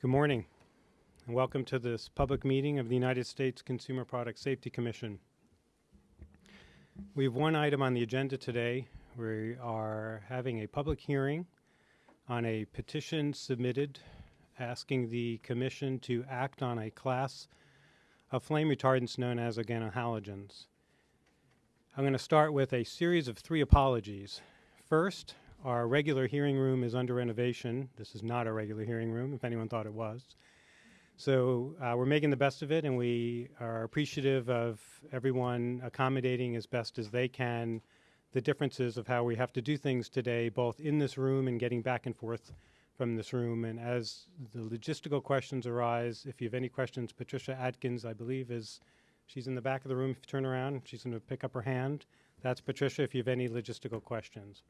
Good morning, and welcome to this public meeting of the United States Consumer Product Safety Commission. We have one item on the agenda today. We are having a public hearing on a petition submitted asking the commission to act on a class of flame retardants known as organohalogens. I'm going to start with a series of three apologies. First, our regular hearing room is under renovation. This is not a regular hearing room, if anyone thought it was. So uh, we're making the best of it, and we are appreciative of everyone accommodating as best as they can the differences of how we have to do things today, both in this room and getting back and forth from this room. And as the logistical questions arise, if you have any questions, Patricia Atkins, I believe, is she's in the back of the room. If you turn around, she's going to pick up her hand. That's Patricia if you have any logistical questions.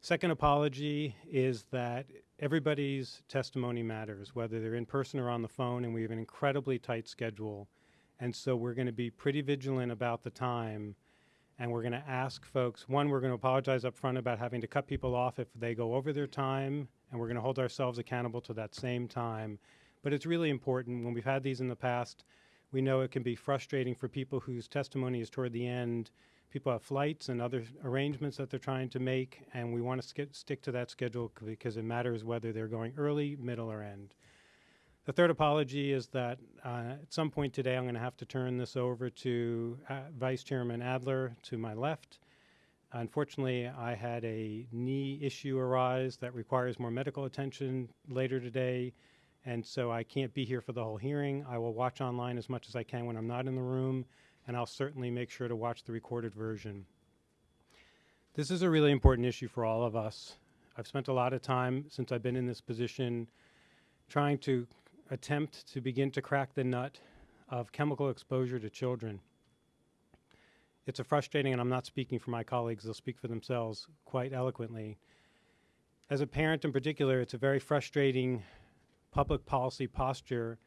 Second apology is that everybody's testimony matters, whether they're in person or on the phone, and we have an incredibly tight schedule. And so we're going to be pretty vigilant about the time. And we're going to ask folks one, we're going to apologize up front about having to cut people off if they go over their time, and we're going to hold ourselves accountable to that same time. But it's really important. When we've had these in the past, we know it can be frustrating for people whose testimony is toward the end people have flights and other arrangements that they're trying to make, and we want to stick to that schedule because it matters whether they're going early, middle, or end. The third apology is that uh, at some point today I'm going to have to turn this over to uh, Vice Chairman Adler to my left. Unfortunately, I had a knee issue arise that requires more medical attention later today, and so I can't be here for the whole hearing. I will watch online as much as I can when I'm not in the room and I'll certainly make sure to watch the recorded version. This is a really important issue for all of us. I've spent a lot of time since I've been in this position trying to attempt to begin to crack the nut of chemical exposure to children. It's a frustrating, and I'm not speaking for my colleagues, they'll speak for themselves quite eloquently. As a parent in particular, it's a very frustrating public policy posture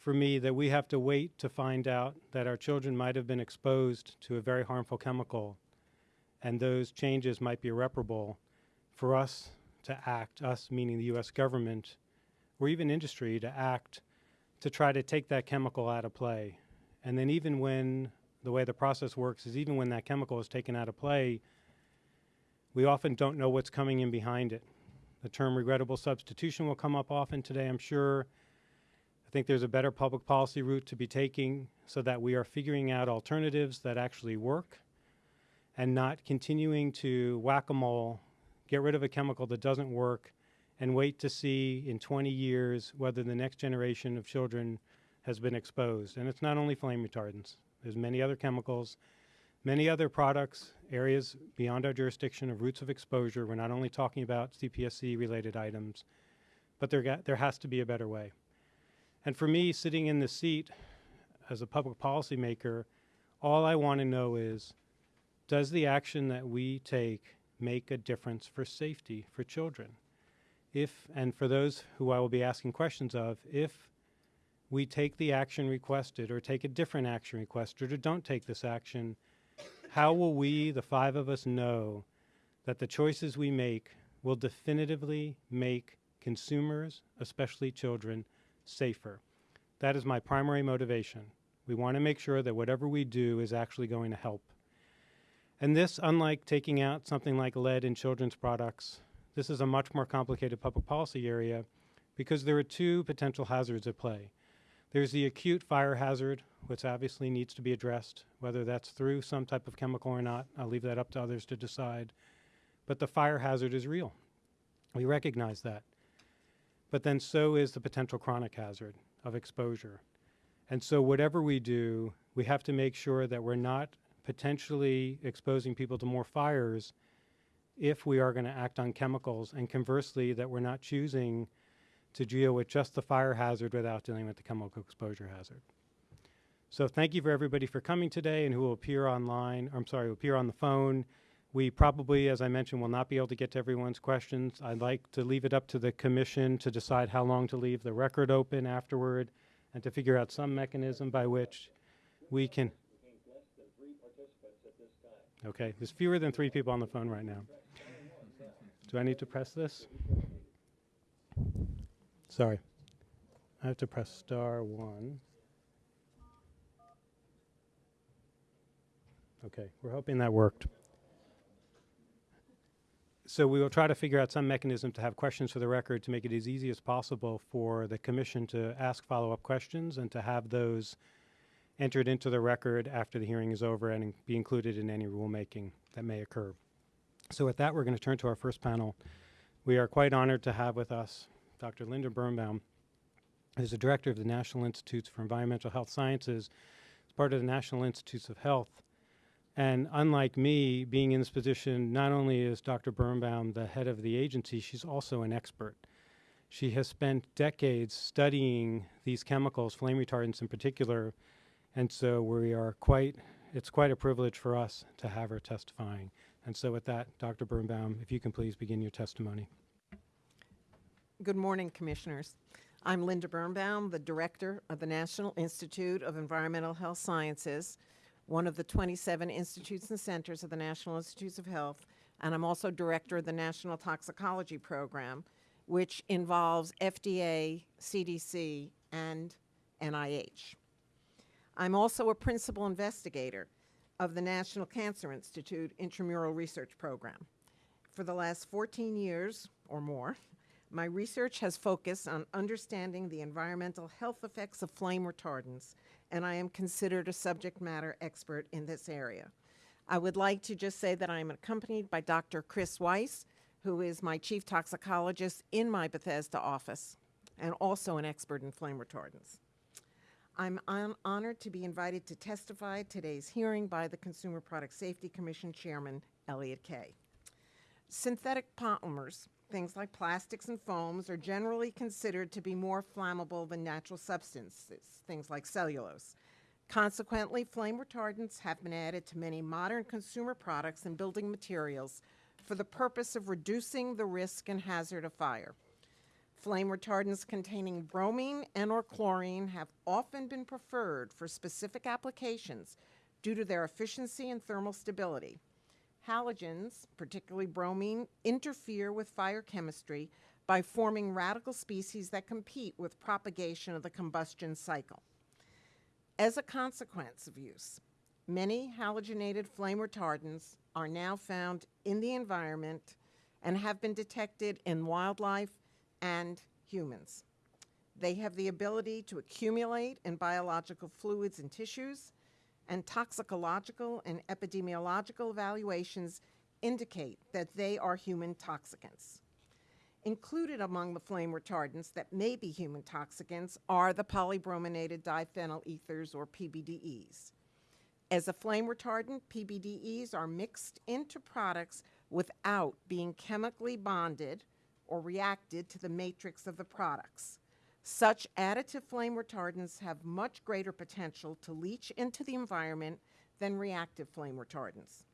for me that we have to wait to find out that our children might have been exposed to a very harmful chemical and those changes might be irreparable for us to act, us meaning the U.S. government or even industry to act to try to take that chemical out of play. And then even when the way the process works is even when that chemical is taken out of play, we often don't know what's coming in behind it. The term regrettable substitution will come up often today, I'm sure. I think there's a better public policy route to be taking so that we are figuring out alternatives that actually work and not continuing to whack-a-mole, get rid of a chemical that doesn't work and wait to see in 20 years whether the next generation of children has been exposed. And it's not only flame retardants. There's many other chemicals, many other products, areas beyond our jurisdiction of routes of exposure. We're not only talking about CPSC related items, but there, there has to be a better way. And for me, sitting in the seat as a public policymaker, all I want to know is, does the action that we take make a difference for safety for children? If, and for those who I will be asking questions of, if we take the action requested or take a different action requested or don't take this action, how will we, the five of us, know that the choices we make will definitively make consumers, especially children, safer. That is my primary motivation. We want to make sure that whatever we do is actually going to help. And this, unlike taking out something like lead in children's products, this is a much more complicated public policy area because there are two potential hazards at play. There's the acute fire hazard, which obviously needs to be addressed, whether that's through some type of chemical or not. I'll leave that up to others to decide. But the fire hazard is real. We recognize that but then so is the potential chronic hazard of exposure. And so whatever we do, we have to make sure that we're not potentially exposing people to more fires if we are going to act on chemicals, and conversely, that we're not choosing to deal with just the fire hazard without dealing with the chemical exposure hazard. So thank you for everybody for coming today and who will appear online, I'm sorry, will appear on the phone. We probably, as I mentioned, will not be able to get to everyone's questions. I'd like to leave it up to the commission to decide how long to leave the record open afterward and to figure out some mechanism by which we can. Okay, there's fewer than three people on the phone right now. Do I need to press this? Sorry. I have to press star one. Okay, we're hoping that worked. So we will try to figure out some mechanism to have questions for the record to make it as easy as possible for the commission to ask follow-up questions and to have those entered into the record after the hearing is over and be included in any rulemaking that may occur. So with that, we're going to turn to our first panel. We are quite honored to have with us Dr. Linda Birnbaum, who's the director of the National Institutes for Environmental Health Sciences, as part of the National Institutes of Health. And unlike me, being in this position, not only is Dr. Birnbaum the head of the agency, she's also an expert. She has spent decades studying these chemicals, flame retardants in particular, and so we are quite, it's quite a privilege for us to have her testifying. And so with that, Dr. Birnbaum, if you can please begin your testimony. Good morning, Commissioners. I'm Linda Birnbaum, the Director of the National Institute of Environmental Health Sciences, one of the 27 institutes and centers of the National Institutes of Health, and I'm also Director of the National Toxicology Program, which involves FDA, CDC, and NIH. I'm also a principal investigator of the National Cancer Institute Intramural Research Program. For the last 14 years or more, my research has focused on understanding the environmental health effects of flame retardants, and I am considered a subject matter expert in this area. I would like to just say that I am accompanied by Dr. Chris Weis, who is my chief toxicologist in my Bethesda office and also an expert in flame retardants. I'm hon- honored to be invited to testify today's hearing by the Consumer Product Safety Commission Chairman Elliot Kaye. Synthetic polymers, things like plastics and foams, are generally considered to be more flammable than natural substances, things like cellulose. Consequently, flame retardants have been added to many modern consumer products and building materials for the purpose of reducing the risk and hazard of fire. Flame retardants containing bromine and or chlorine have often been preferred for specific applications due to their efficiency and thermal stability. Halogens, particularly bromine, interfere with fire chemistry by forming radical species that compete with propagation of the combustion cycle. As a consequence of use, many halogenated flame retardants are now found in the environment and have been detected in wildlife and humans. They have the ability to accumulate in biological fluids and tissues, and toxicological and epidemiological evaluations indicate that they are human toxicants. Included among the flame retardants that may be human toxicants are the polybrominated diphenyl ethers, or PBDEs. As a flame retardant, PBDEs are mixed into products without being chemically bonded or reacted to the matrix of the products. Such additive flame retardants have much greater potential to leach into the environment than reactive flame retardants.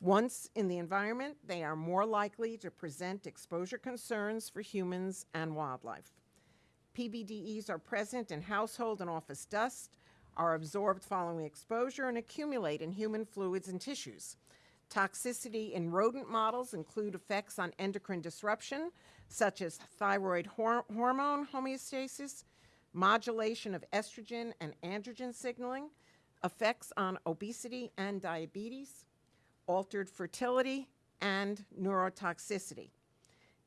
Once in the environment, they are more likely to present exposure concerns for humans and wildlife. PBDEs are present in household and office dust, are absorbed following exposure, and accumulate in human fluids and tissues. Toxicity in rodent models include effects on endocrine disruption, such as thyroid hor- hormone homeostasis, modulation of estrogen and androgen signaling, effects on obesity and diabetes, altered fertility, and neurotoxicity.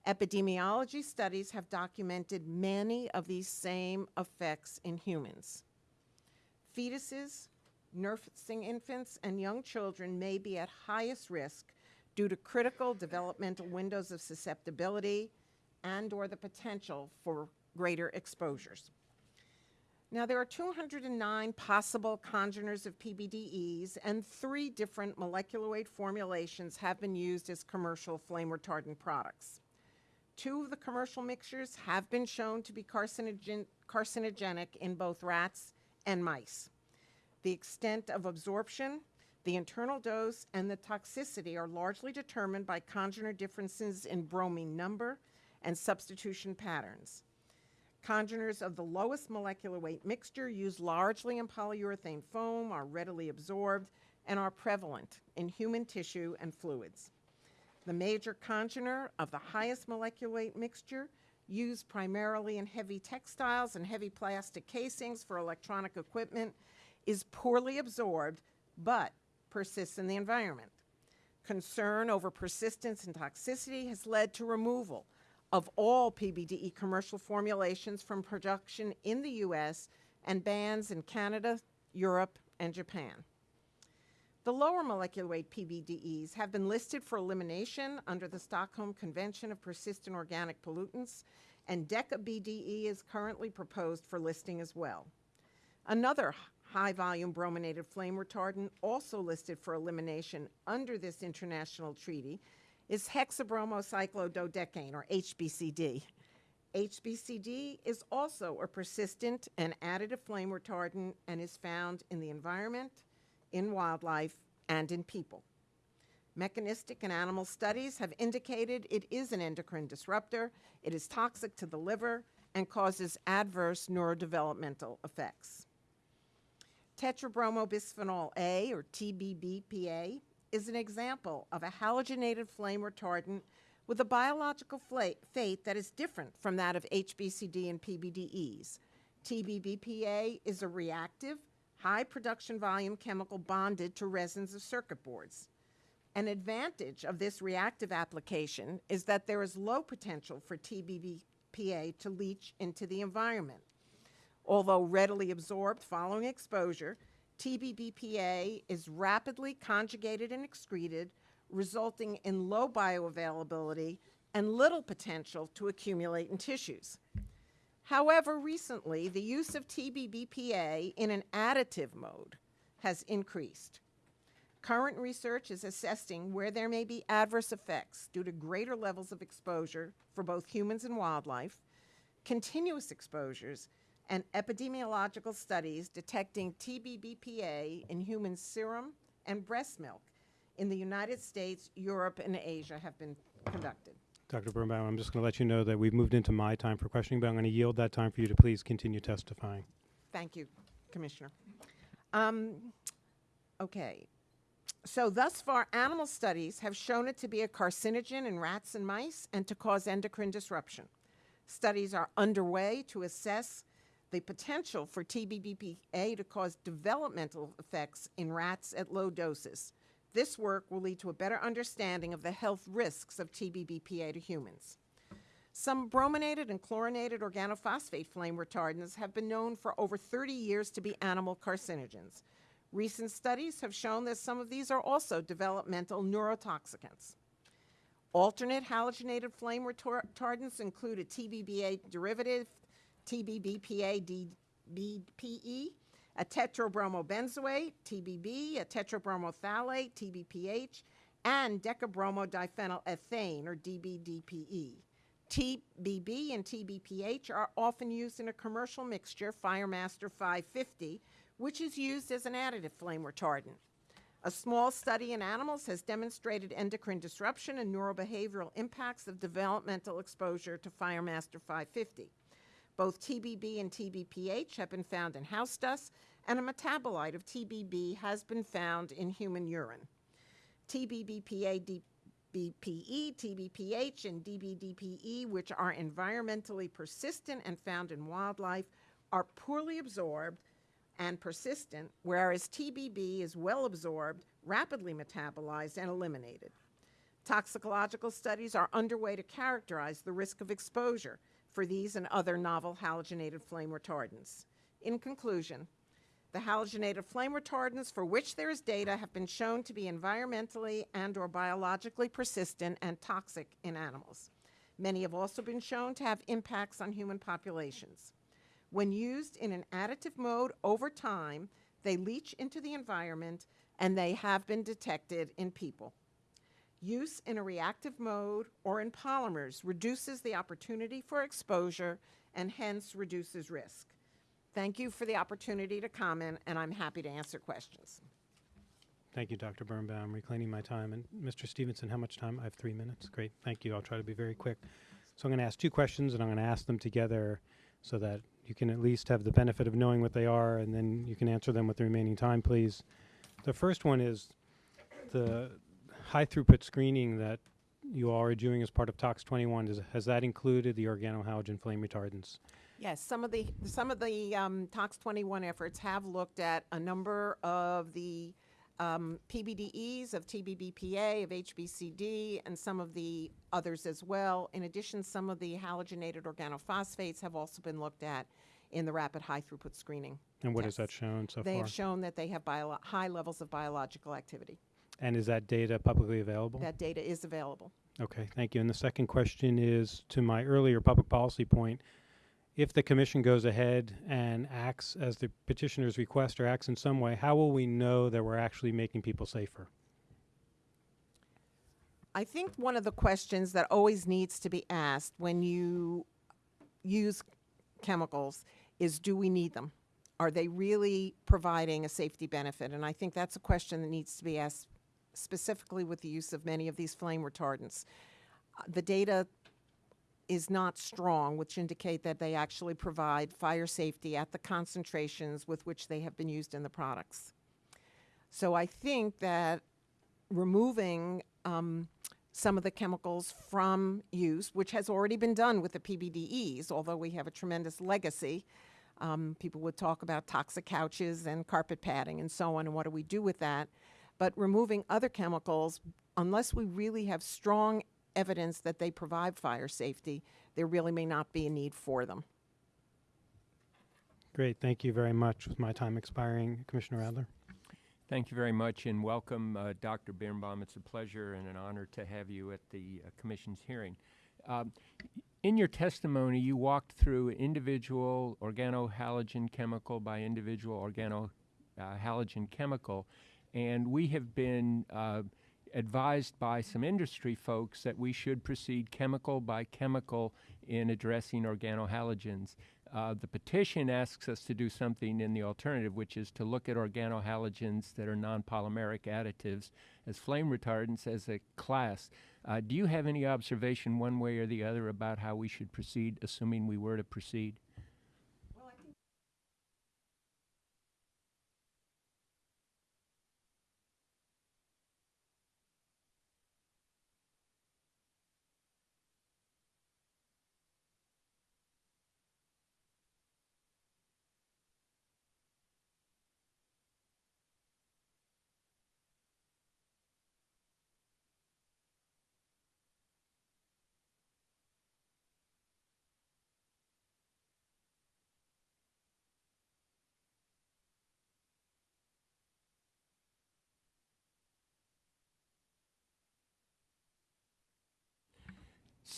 Epidemiology studies have documented many of these same effects in humans. Fetuses, nursing infants, and young children may be at highest risk due to critical developmental windows of susceptibility and or the potential for greater exposures. Now, there are 209 possible congeners of PBDEs, and three different molecular weight formulations have been used as commercial flame retardant products. Two of the commercial mixtures have been shown to be carcinogen- carcinogenic in both rats and mice. The extent of absorption, the internal dose, and the toxicity are largely determined by congener differences in bromine number and substitution patterns. Congeners of the lowest molecular weight mixture, used largely in polyurethane foam, are readily absorbed and are prevalent in human tissue and fluids. The major congener of the highest molecular weight mixture, used primarily in heavy textiles and heavy plastic casings for electronic equipment, is poorly absorbed but persists in the environment. Concern over persistence and toxicity has led to removal of all PBDE commercial formulations from production in the U.S. and bans in Canada, Europe, and Japan. The lower molecular weight PBDEs have been listed for elimination under the Stockholm Convention of Persistent Organic Pollutants, and DECA BDE is currently proposed for listing as well. Another high volume brominated flame retardant, also listed for elimination under this international treaty, is hexabromocyclododecane, or HBCD. HBCD is also a persistent and additive flame retardant and is found in the environment, in wildlife, and in people. Mechanistic and animal studies have indicated it is an endocrine disruptor, it is toxic to the liver, and causes adverse neurodevelopmental effects. Tetrabromobisphenol A, or TBBPA, is an example of a halogenated flame retardant with a biological fate that is different from that of HBCD and PBDEs. TBBPA is a reactive, high production volume chemical bonded to resins of circuit boards. An advantage of this reactive application is that there is low potential for TBBPA to leach into the environment. Although readily absorbed following exposure, TBBPA is rapidly conjugated and excreted, resulting in low bioavailability and little potential to accumulate in tissues. However, recently, the use of TBBPA in an additive mode has increased. Current research is assessing where there may be adverse effects due to greater levels of exposure for both humans and wildlife, continuous exposures, and epidemiological studies detecting TBBPA in human serum and breast milk in the United States, Europe, and Asia have been conducted. Dr. Birnbaum, I'm just going to let you know that we've moved into my time for questioning, but I'm going to yield that time for you to please continue testifying. Thank you, Commissioner. Um, okay. So thus far, animal studies have shown it to be a carcinogen in rats and mice and to cause endocrine disruption. Studies are underway to assess the potential for TBBPA to cause developmental effects in rats at low doses. This work will lead to a better understanding of the health risks of TBBPA to humans. Some brominated and chlorinated organophosphate flame retardants have been known for over 30 years to be animal carcinogens. Recent studies have shown that some of these are also developmental neurotoxicants. Alternate halogenated flame retardants include a TBBA derivative, TBBPA DBPE, a tetrabromobenzoate, TBB, a tetrabromophthalate, TBPH, and decabromodiphenylethane, or DBDPE. TBB and TBPH are often used in a commercial mixture, Firemaster 550, which is used as an additive flame retardant. A small study in animals has demonstrated endocrine disruption and neurobehavioral impacts of developmental exposure to Firemaster 550. Both TBB and TBPH have been found in house dust, and a metabolite of TBB has been found in human urine. TBBPA, DBPE, TBPH, and DBDPE, which are environmentally persistent and found in wildlife, are poorly absorbed and persistent, whereas TBB is well absorbed, rapidly metabolized, and eliminated. Toxicological studies are underway to characterize the risk of exposure for these and other novel halogenated flame retardants. In conclusion, the halogenated flame retardants for which there is data have been shown to be environmentally and or biologically persistent and toxic in animals. Many have also been shown to have impacts on human populations. When used in an additive mode over time, they leach into the environment and they have been detected in people. Use in a reactive mode or in polymers reduces the opportunity for exposure and hence reduces risk. Thank you for the opportunity to comment, and I'm happy to answer questions. Thank you, Dr. Birnbaum, reclaiming my time. And Mr. Stevenson, how much time? I have three minutes. Great, thank you. I'll try to be very quick. So I'm going to ask two questions, and I'm going to ask them together so that you can at least have the benefit of knowing what they are, and then you can answer them with the remaining time, please. The first one is the high throughput screening that you all are doing as part of TOX 21, does, has that included the organohalogen flame retardants? Yes, some of the, some of the um, TOX 21 efforts have looked at a number of the um, PBDEs of TBBPA, of HBCD, and some of the others as well. In addition, some of the halogenated organophosphates have also been looked at in the rapid high throughput screening. And what has that shown so They far? They have shown that they have high levels of biological activity. And is that data publicly available? That data is available. Okay, thank you. And the second question is to my earlier public policy point. If the commission goes ahead and acts as the petitioner's request or acts in some way, how will we know that we're actually making people safer? I think one of the questions that always needs to be asked when you use chemicals is do we need them? Are they really providing a safety benefit? And I think that's a question that needs to be asked specifically with the use of many of these flame retardants. Uh, The data is not strong, which indicate that they actually provide fire safety at the concentrations with which they have been used in the products. So I think that removing um, some of the chemicals from use, which has already been done with the PBDEs, although we have a tremendous legacy. Um, people would talk about toxic couches and carpet padding and so on, and what do we do with that? But removing other chemicals, unless we really have strong evidence that they provide fire safety, there really may not be a need for them. Great, thank you very much. With my time expiring, Commissioner Adler? Thank you very much and welcome, uh, Dr. Birnbaum. It's a pleasure and an honor to have you at the uh, Commission's hearing. Um, in your testimony, you walked through individual organohalogen chemical by individual organohalogen chemical, and we have been uh, advised by some industry folks that we should proceed chemical by chemical in addressing organohalogens. Uh, the petition asks us to do something in the alternative, which is to look at organohalogens that are non-polymeric additives as flame retardants as a class. Uh, do you have any observation one way or the other about how we should proceed, assuming we were to proceed?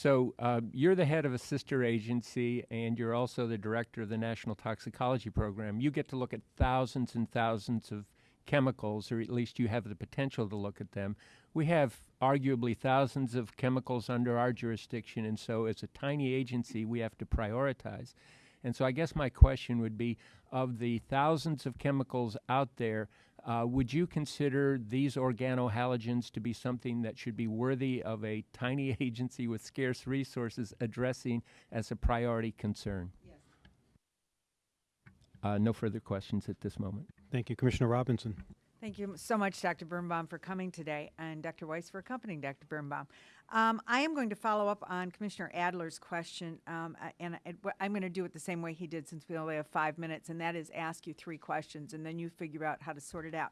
So uh, you're the head of a sister agency, and you're also the director of the National Toxicology Program. You get to look at thousands and thousands of chemicals, or at least you have the potential to look at them. We have arguably thousands of chemicals under our jurisdiction, and so as a tiny agency, we have to prioritize. And so I guess my question would be of the thousands of chemicals out there, uh, would you consider these organohalogens to be something that should be worthy of a tiny agency with scarce resources addressing as a priority concern? Yes. Uh, no further questions at this moment. Thank you, Commissioner Robinson. Thank you so much, Dr. Birnbaum, for coming today, and Dr. Weis for accompanying Dr. Birnbaum. Um, I am going to follow up on Commissioner Adler's question, um, and I'm going to do it the same way he did since we only have five minutes, and that is ask you three questions, and then you figure out how to sort it out.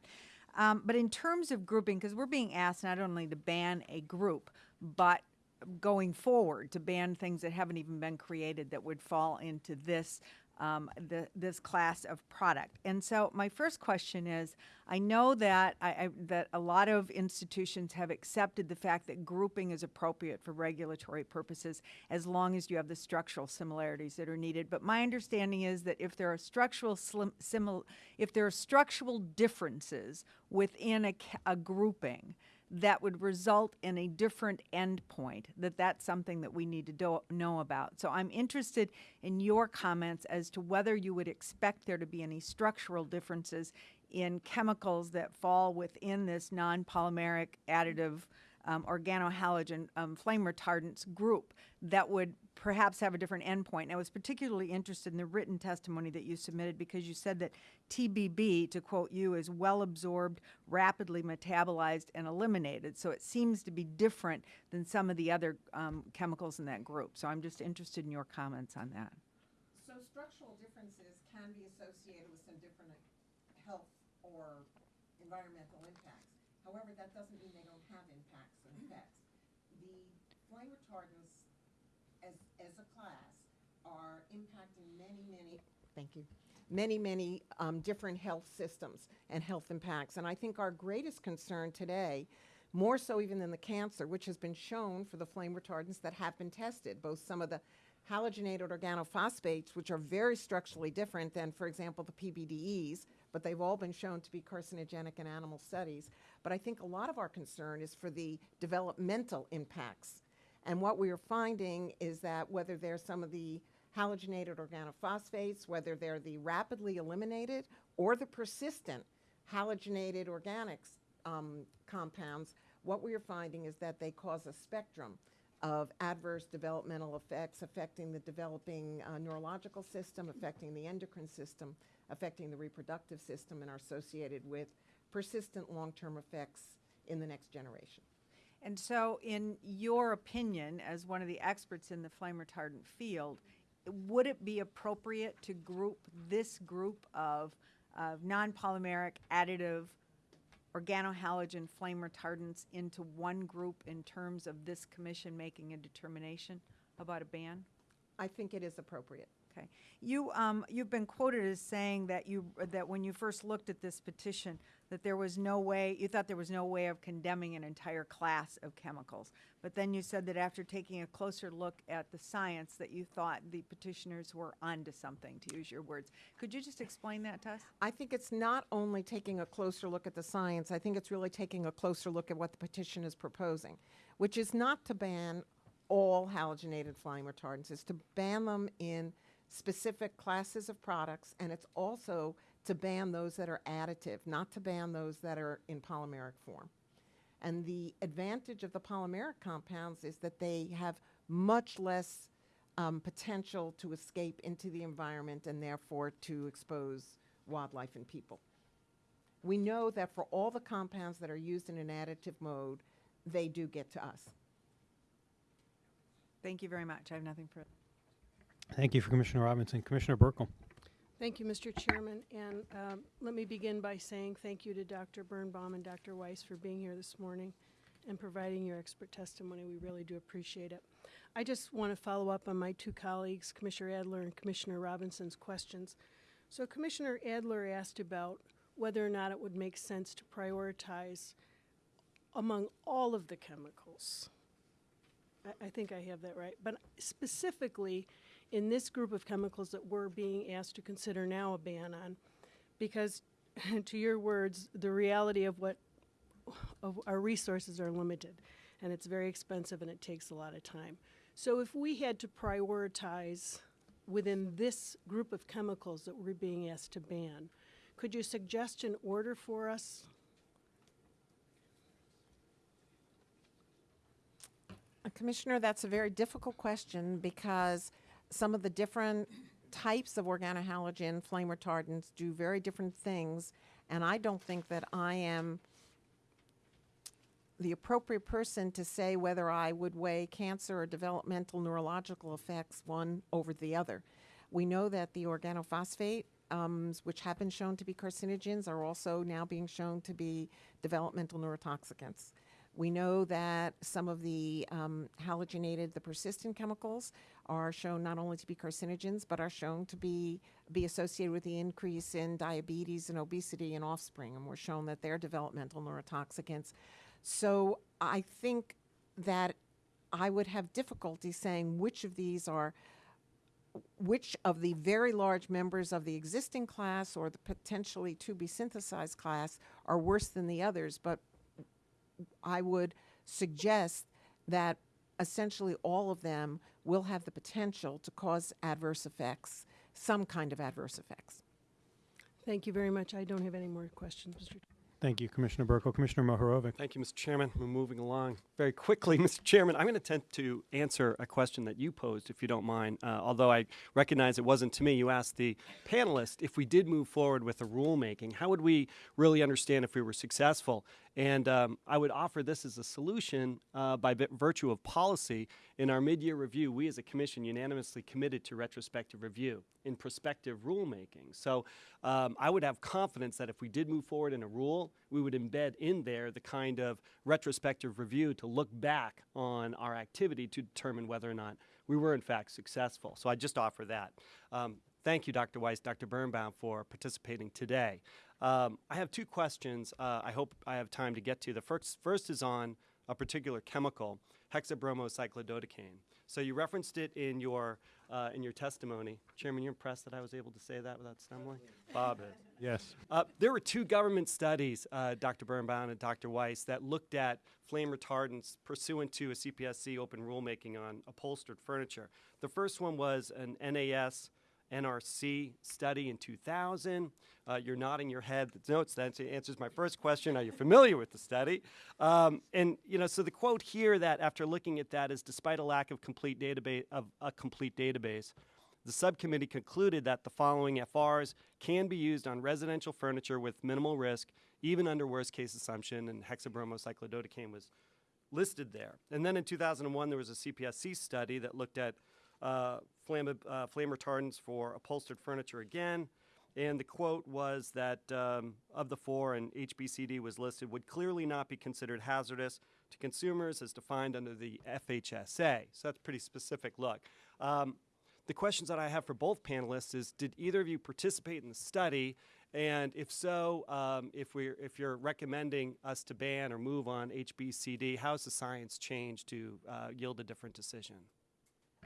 Um, but in terms of grouping, because we're being asked not only to ban a group, but going forward to ban things that haven't even been created that would fall into this um, the, this class of product. And so my first question is, I know that I, I, that a lot of institutions have accepted the fact that grouping is appropriate for regulatory purposes as long as you have the structural similarities that are needed. But my understanding is that if there are structural slim, simil, if there are structural differences within a, a grouping, that would result in a different endpoint, that that's something that we need to do, know about. So I'm interested in your comments as to whether you would expect there to be any structural differences in chemicals that fall within this non-polymeric additive um, organohalogen um, flame retardants group that would perhaps have a different endpoint. And I was particularly interested in the written testimony that you submitted because you said that TBB, to quote you, is well absorbed, rapidly metabolized, and eliminated. So it seems to be different than some of the other um, chemicals in that group. So I'm just interested in your comments on that. So structural differences can be associated with some different health or environmental impacts. However, that doesn't mean they don't have impacts and The flame retardants as, as a class are impacting many, many. Thank you. Many, many um, different health systems and health impacts. And I think our greatest concern today, more so even than the cancer, which has been shown for the flame retardants that have been tested, both some of the halogenated organophosphates, which are very structurally different than, for example, the PBDEs, but they've all been shown to be carcinogenic in animal studies. But I think a lot of our concern is for the developmental impacts. And what we are finding is that whether they're some of the halogenated organophosphates, whether they're the rapidly eliminated or the persistent halogenated organics um, compounds, what we are finding is that they cause a spectrum of adverse developmental effects affecting the developing uh, neurological system, affecting the endocrine system, affecting the reproductive system, and are associated with persistent long-term effects in the next generation. And so, in your opinion, as one of the experts in the flame retardant field, would it be appropriate to group this group of, of non polymeric additive organohalogen flame retardants into one group in terms of this commission making a determination about a ban? I think it is appropriate. Okay. You, um, you've been quoted as saying that you, that when you first looked at this petition, that there was no way, you thought there was no way of condemning an entire class of chemicals. But then you said that after taking a closer look at the science, that you thought the petitioners were onto something, to use your words. Could you just explain that to us? I think it's not only taking a closer look at the science, I think it's really taking a closer look at what the petition is proposing, which is not to ban all halogenated flame retardants, it's to ban them in specific classes of products, and it's also to ban those that are additive, not to ban those that are in polymeric form. And the advantage of the polymeric compounds is that they have much less um, potential to escape into the environment and therefore to expose wildlife and people. We know that for all the compounds that are used in an additive mode, they do get to us. Thank you very much. I have nothing further. Thank you for Commissioner Robinson. Commissioner Buerkle. Thank you, Mr. Chairman, and um, let me begin by saying thank you to Dr. Birnbaum and Dr. Weis for being here this morning and providing your expert testimony. We really do appreciate it. I just want to follow up on my two colleagues, Commissioner Adler and Commissioner Robinson's questions. So Commissioner Adler asked about whether or not it would make sense to prioritize among all of the chemicals. I, I think I have that right. But specifically, in this group of chemicals that we're being asked to consider now a ban on, because to your words, the reality of what of our resources are limited, and it's very expensive and it takes a lot of time. So if we had to prioritize within this group of chemicals that we're being asked to ban, could you suggest an order for us? Uh, Commissioner, that's a very difficult question because some of the different types of organohalogen flame retardants do very different things, and I don't think that I am the appropriate person to say whether I would weigh cancer or developmental neurological effects one over the other. We know that the organophosphate, um, which have been shown to be carcinogens, are also now being shown to be developmental neurotoxicants. We know that some of the um, halogenated, the persistent chemicals, are shown not only to be carcinogens, but are shown to be be associated with the increase in diabetes and obesity in offspring, and we're shown that they're developmental neurotoxicants. So I think that I would have difficulty saying which of these are which of the very large members of the existing class or the potentially to be synthesized class are worse than the others, but I would suggest that essentially all of them will have the potential to cause adverse effects, some kind of adverse effects. Thank you very much. I don't have any more questions, Mr. Thank you, Commissioner Buerkle. Commissioner Mohorovic. Thank you, Mr. Chairman. We're moving along very quickly. Mr. Chairman, I'm going to attempt to answer a question that you posed, if you don't mind. Uh, although I recognize it wasn't to me, you asked the panelist if we did move forward with the rulemaking, how would we really understand if we were successful? And um, I would offer this as a solution uh, by virtue of policy. In our mid year review, we as a commission unanimously committed to retrospective review in prospective rulemaking. So um, I would have confidence that if we did move forward in a rule, we would embed in there the kind of retrospective review to look back on our activity to determine whether or not we were in fact successful. So I just offer that. Um, thank you, Dr. Weis, Dr. Birnbaum, for participating today. Um, I have two questions uh, I hope I have time to get to. The first, first is on a particular chemical, hexabromocyclododecane. So you referenced it in your, uh, in your testimony. Chairman, you're impressed that I was able to say that without stumbling? Bob is. Yes. Uh, there were two government studies, uh, Dr. Birnbaum and Dr. Weis, that looked at flame retardants pursuant to a CPSC open rulemaking on upholstered furniture. The first one was an NAS NRC study in 2000. Uh, you're nodding your head. That notes that answers my first question. Are you familiar with the study? Um, and you know, so the quote here that after looking at that is, despite a lack of complete database of a complete database, the subcommittee concluded that the following FRs can be used on residential furniture with minimal risk, even under worst case assumption, and hexabromocyclododecane was listed there. And then in 2001, there was a CPSC study that looked at uh, flame, uh, flame retardants for upholstered furniture again. And the quote was that um, of the four, and HBCD was listed, would clearly not be considered hazardous to consumers as defined under the FHSA. So that's a pretty specific look. Um, the questions that I have for both panelists is Did either of you participate in the study? And if so, um, if, we're, if you're recommending us to ban or move on HBCD, how has the science changed to uh, yield a different decision?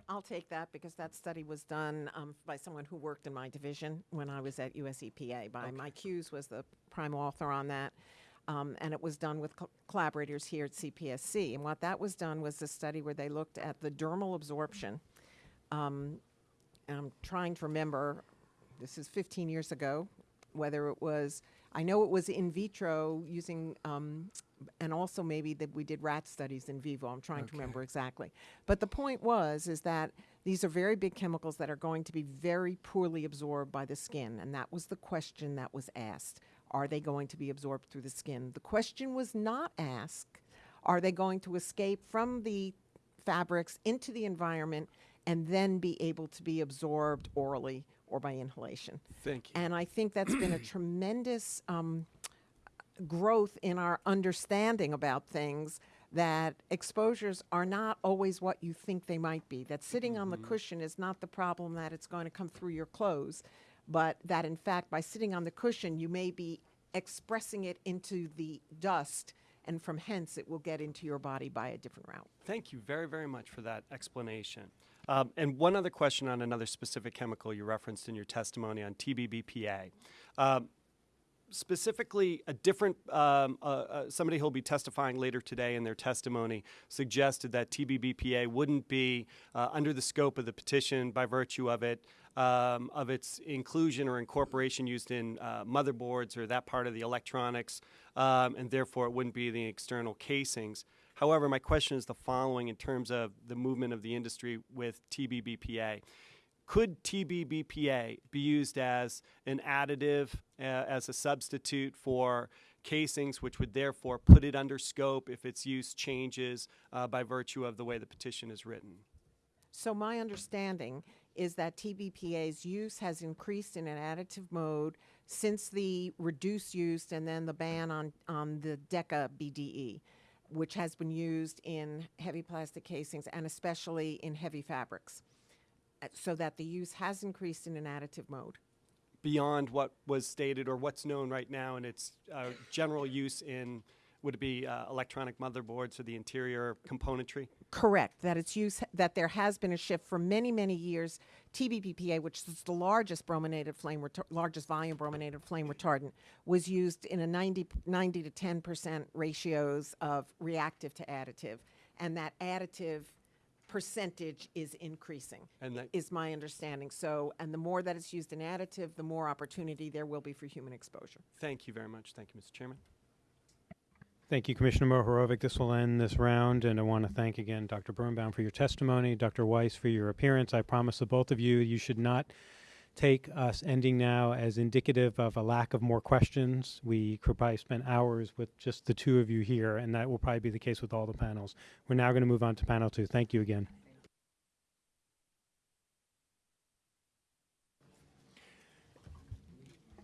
I'll take that because that study was done um, by someone who worked in my division when I was at US EPA. By Mike Hughes was the prime author on that. Um, and it was done with co- collaborators here at CPSC. And what that was done was a study where they looked at the dermal absorption. Um, and I'm trying to remember, this is 15 years ago, whether it was, I know it was in vitro using, um, and also maybe that we did rat studies in vivo. I'm trying to remember exactly. But the point was, is that these are very big chemicals that are going to be very poorly absorbed by the skin. And that was the question that was asked. Are they going to be absorbed through the skin? The question was not asked, are they going to escape from the fabrics into the environment and then be able to be absorbed orally or by inhalation? Thank you. And I think that's been a tremendous um, growth in our understanding about things that exposures are not always what you think they might be. That sitting on the cushion is not the problem that it's going to come through your clothes, but that in fact, by sitting on the cushion, you may be expressing it into the dust, and from hence it will get into your body by a different route. Thank you very, very much for that explanation. Um, and one other question on another specific chemical you referenced in your testimony on TBBPA. Um, specifically, a different um, uh, uh, somebody who'll be testifying later today in their testimony suggested that TBBPA wouldn't be uh, under the scope of the petition by virtue of it. Um, of its inclusion or incorporation used in uh, motherboards or that part of the electronics, um, and therefore it wouldn't be the external casings. However, my question is the following in terms of the movement of the industry with TBBPA. Could TBBPA be used as an additive, uh, as a substitute for casings, which would therefore put it under scope if its use changes uh, by virtue of the way the petition is written? So my understanding is that TBPA's use has increased in an additive mode since the reduced use and then the ban on, on the DECA BDE, which has been used in heavy plastic casings and especially in heavy fabrics, uh, so that the use has increased in an additive mode. Beyond what was stated or what's known right now in its uh, general use in, would it be uh, electronic motherboards or the interior componentry? Correct, that its use, that there has been a shift for many, many years. TBBPA, which is the largest brominated flame, largest volume brominated flame retardant, was used in a 90, 90 to 10 percent ratios of reactive to additive, and that additive percentage is increasing. And that- is my understanding. So, and the more that it's used in additive, the more opportunity there will be for human exposure. Thank you very much. Thank you, Mr. Chairman. Thank you, Commissioner Mohorovic. This will end this round, and I want to thank again Dr. Birnbaum for your testimony, Dr. Weis for your appearance. I promise the both of you, you should not take us ending now as indicative of a lack of more questions. We could probably spend hours with just the two of you here, and that will probably be the case with all the panels. We're now going to move on to panel two. Thank you again.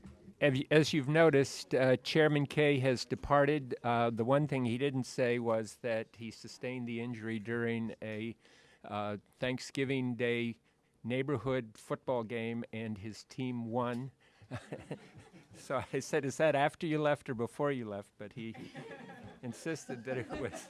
Have you- As you've noticed, uh, Chairman Kaye has departed. Uh, The one thing he didn't say was that he sustained the injury during a uh, Thanksgiving Day neighborhood football game, and his team won. So I said, is that after you left or before you left? But he insisted that it was,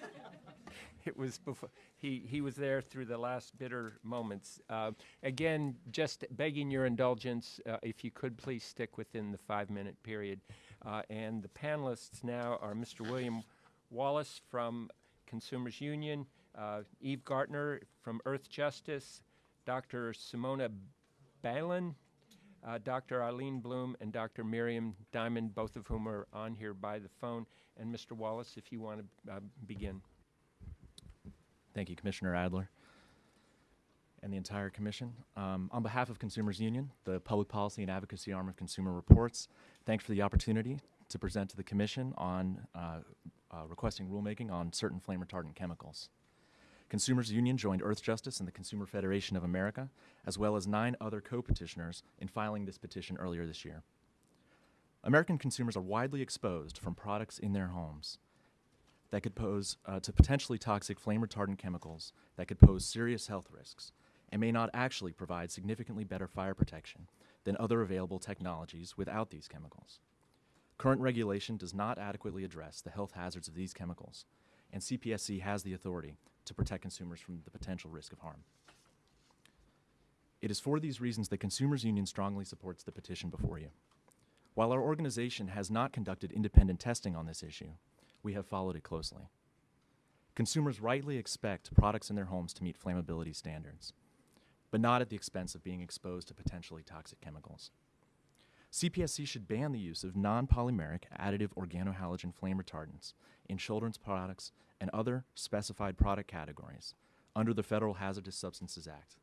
it was before, he, he was there through the last bitter moments. Uh, Again, just begging your indulgence, uh, if you could please stick within the five-minute period. Uh, And the panelists now are Mr. William Wallace from Consumers Union, uh, Eve Gartner from Earthjustice, Dr. Simona Balan, uh, Dr. Arlene Blum, and Dr. Miriam Diamond, both of whom are on here by the phone. And Mr. Wallace, if you want to uh, begin. Thank you, Commissioner Adler and the entire commission. Um, on behalf of Consumers Union, the public policy and advocacy arm of Consumer Reports, thanks for the opportunity to present to the commission on uh, uh, requesting rulemaking on certain flame retardant chemicals. Consumers Union joined Earthjustice and the Consumer Federation of America, as well as nine other co-petitioners in filing this petition earlier this year. American consumers are widely exposed from products in their homes that could pose uh, to potentially toxic flame retardant chemicals that could pose serious health risks and may not actually provide significantly better fire protection than other available technologies without these chemicals. Current regulation does not adequately address the health hazards of these chemicals, and CPSC has the authority to protect consumers from the potential risk of harm. It is for these reasons that Consumers Union strongly supports the petition before you. While our organization has not conducted independent testing on this issue, we have followed it closely. Consumers rightly expect products in their homes to meet flammability standards, but not at the expense of being exposed to potentially toxic chemicals. CPSC should ban the use of non polymeric additive organohalogen flame retardants in children's products and other specified product categories under the Federal Hazardous Substances Act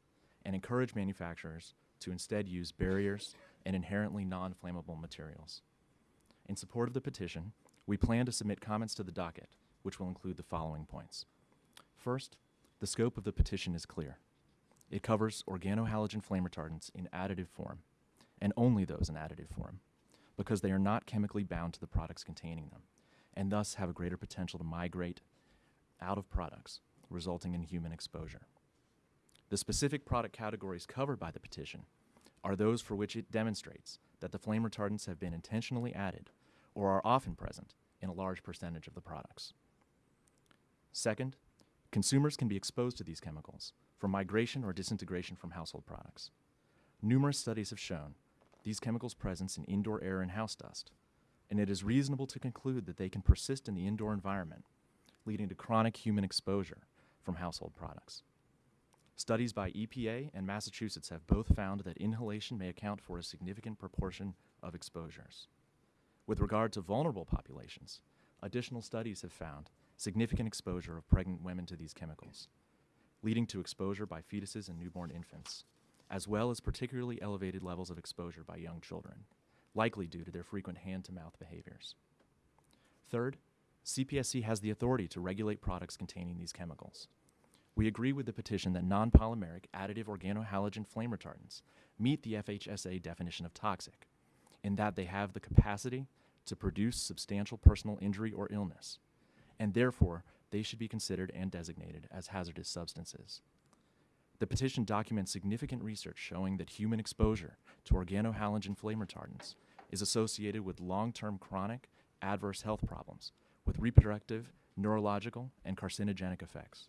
and encourage manufacturers to instead use barriers and inherently non flammable materials. In support of the petition, we plan to submit comments to the docket, which will include the following points. First, the scope of the petition is clear. It covers organohalogen flame retardants in additive form, and only those in additive form, because they are not chemically bound to the products containing them, and thus have a greater potential to migrate out of products, resulting in human exposure. The specific product categories covered by the petition are those for which it demonstrates that the flame retardants have been intentionally added or are often present in a large percentage of the products. Second, consumers can be exposed to these chemicals from migration or disintegration from household products. Numerous studies have shown these chemicals' presence in indoor air and house dust, and it is reasonable to conclude that they can persist in the indoor environment, leading to chronic human exposure from household products. Studies by EPA and Massachusetts have both found that inhalation may account for a significant proportion of exposures. With regard to vulnerable populations, additional studies have found significant exposure of pregnant women to these chemicals, leading to exposure by fetuses and newborn infants, as well as particularly elevated levels of exposure by young children, likely due to their frequent hand to mouth behaviors. Third, CPSC has the authority to regulate products containing these chemicals. We agree with the petition that non polymeric additive organohalogen flame retardants meet the FHSA definition of toxic in that they have the capacity to produce substantial personal injury or illness, and therefore they should be considered and designated as hazardous substances. The petition documents significant research showing that human exposure to organohalogen flame retardants is associated with long term chronic adverse health problems with reproductive, neurological, and carcinogenic effects.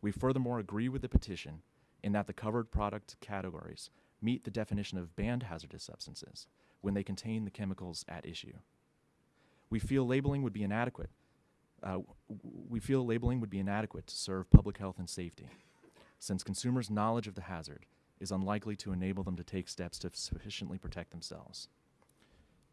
We furthermore agree with the petition in that the covered product categories meet the definition of banned hazardous substances when they contain the chemicals at issue. We feel labeling would be inadequate. Uh, we feel labeling would be inadequate to serve public health and safety, since consumers' knowledge of the hazard is unlikely to enable them to take steps to sufficiently protect themselves.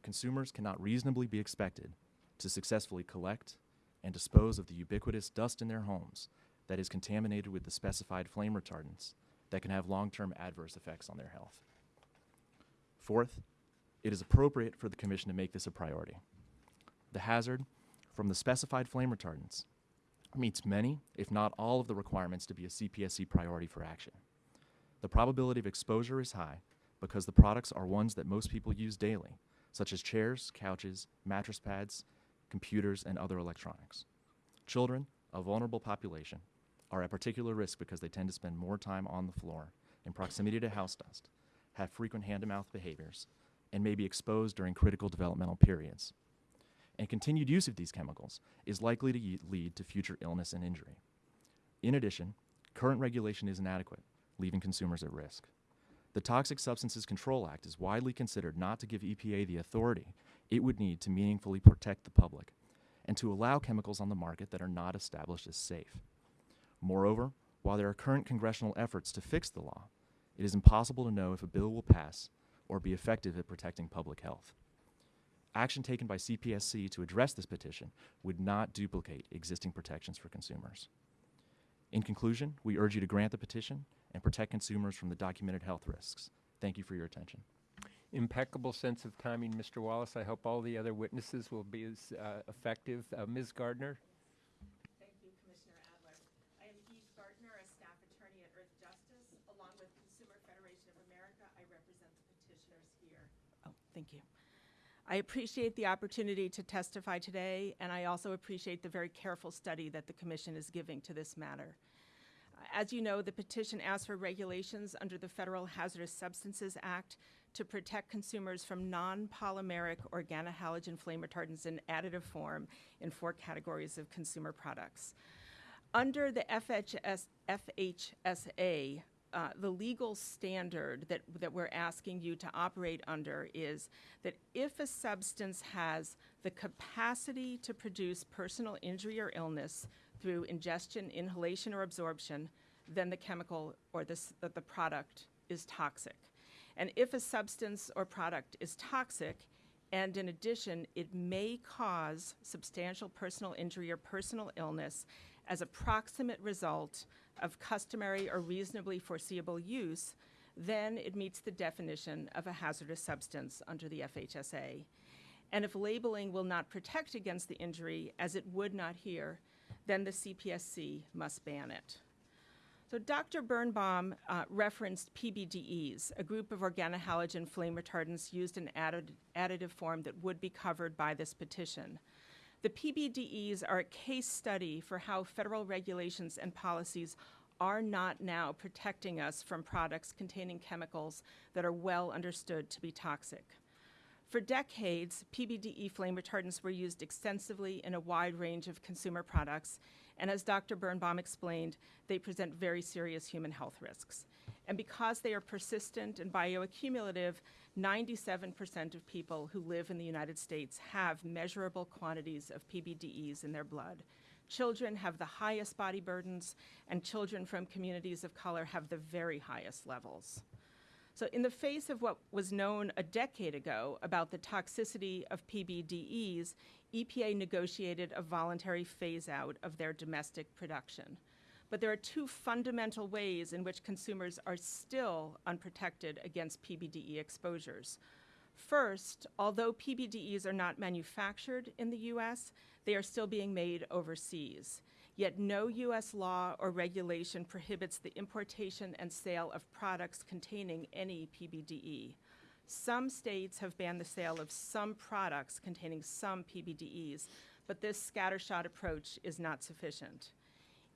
Consumers cannot reasonably be expected to successfully collect, and dispose of the ubiquitous dust in their homes that is contaminated with the specified flame retardants that can have long term adverse effects on their health. Fourth, it is appropriate for the Commission to make this a priority. The hazard from the specified flame retardants meets many, if not all, of the requirements to be a CPSC priority for action. The probability of exposure is high because the products are ones that most people use daily, such as chairs, couches, mattress pads, computers, and other electronics. Children, a vulnerable population, are at particular risk because they tend to spend more time on the floor in proximity to house dust, have frequent hand to mouth behaviors, and may be exposed during critical developmental periods. And continued use of these chemicals is likely to lead to future illness and injury. In addition, current regulation is inadequate, leaving consumers at risk. The Toxic Substances Control Act is widely considered not to give EPA the authority it would need to meaningfully protect the public and to allow chemicals on the market that are not established as safe. Moreover, while there are current congressional efforts to fix the law, it is impossible to know if a bill will pass or be effective at protecting public health. Action taken by CPSC to address this petition would not duplicate existing protections for consumers. In conclusion, we urge you to grant the petition and protect consumers from the documented health risks. Thank you for your attention. Impeccable sense of timing, Mr. Wallace. I hope all the other witnesses will be as uh, effective. Uh, Ms. Gartner? Thank you, Commissioner Adler. I am Eve Gartner, a staff attorney at Earthjustice. Along with Consumer Federation of America, I represent the petitioners here. Oh, thank you. I appreciate the opportunity to testify today, and I also appreciate the very careful study that the Commission is giving to this matter. As you know, the petition asks for regulations under the Federal Hazardous Substances Act to protect consumers from non-polymeric organohalogen flame retardants in additive form in four categories of consumer products. Under the FHS, FHSA, uh, the legal standard that, that we're asking you to operate under is that if a substance has the capacity to produce personal injury or illness through ingestion, inhalation, or absorption, then the chemical or this, the, the product is toxic. And if a substance or product is toxic, and in addition, it may cause substantial personal injury or personal illness as a proximate result of customary or reasonably foreseeable use, then it meets the definition of a hazardous substance under the FHSA. And if labeling will not protect against the injury, as it would not here, then the CPSC must ban it. So Dr. Birnbaum uh, referenced PBDEs, a group of organohalogen flame retardants used in added, additive form that would be covered by this petition. The PBDEs are a case study for how federal regulations and policies are not now protecting us from products containing chemicals that are well understood to be toxic. For decades, PBDE flame retardants were used extensively in a wide range of consumer products, and as Dr. Birnbaum explained, they present very serious human health risks. And because they are persistent and bioaccumulative, 97% of people who live in the United States have measurable quantities of PBDEs in their blood. Children have the highest body burdens, and children from communities of color have the very highest levels. So, in the face of what was known a decade ago about the toxicity of PBDEs, EPA negotiated a voluntary phase out of their domestic production. But there are two fundamental ways in which consumers are still unprotected against PBDE exposures. First, although PBDEs are not manufactured in the US, they are still being made overseas. Yet no U.S. law or regulation prohibits the importation and sale of products containing any PBDE. Some states have banned the sale of some products containing some PBDEs, but this scattershot approach is not sufficient.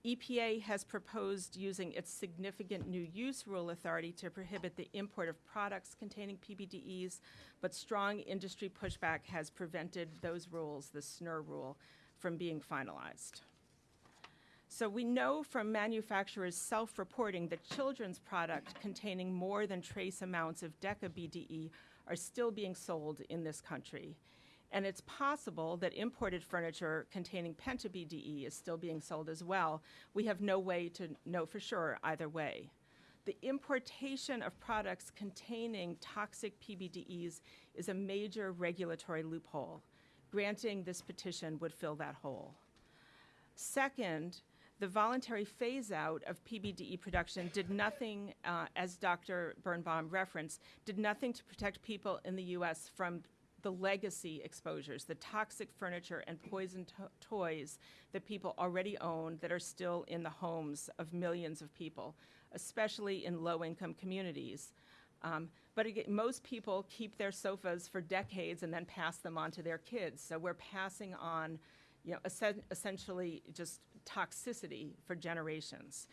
EPA has proposed using its significant new use rule authority to prohibit the import of products containing PBDEs, but strong industry pushback has prevented those rules, the SNUR rule, from being finalized. So we know from manufacturers self-reporting that children's products containing more than trace amounts of DECA-BDE are still being sold in this country. And it's possible that imported furniture containing penta-BDE is still being sold as well. We have no way to know for sure either way. The importation of products containing toxic PBDEs is a major regulatory loophole. Granting this petition would fill that hole. Second, the voluntary phase out of PBDE production did nothing, uh, as Dr. Birnbaum referenced, did nothing to protect people in the U.S. from the legacy exposures, the toxic furniture and poison to- toys that people already own that are still in the homes of millions of people, especially in low income communities. Um, but again, most people keep their sofas for decades and then pass them on to their kids. So we're passing on, you know, essen- essentially just toxicity for generations.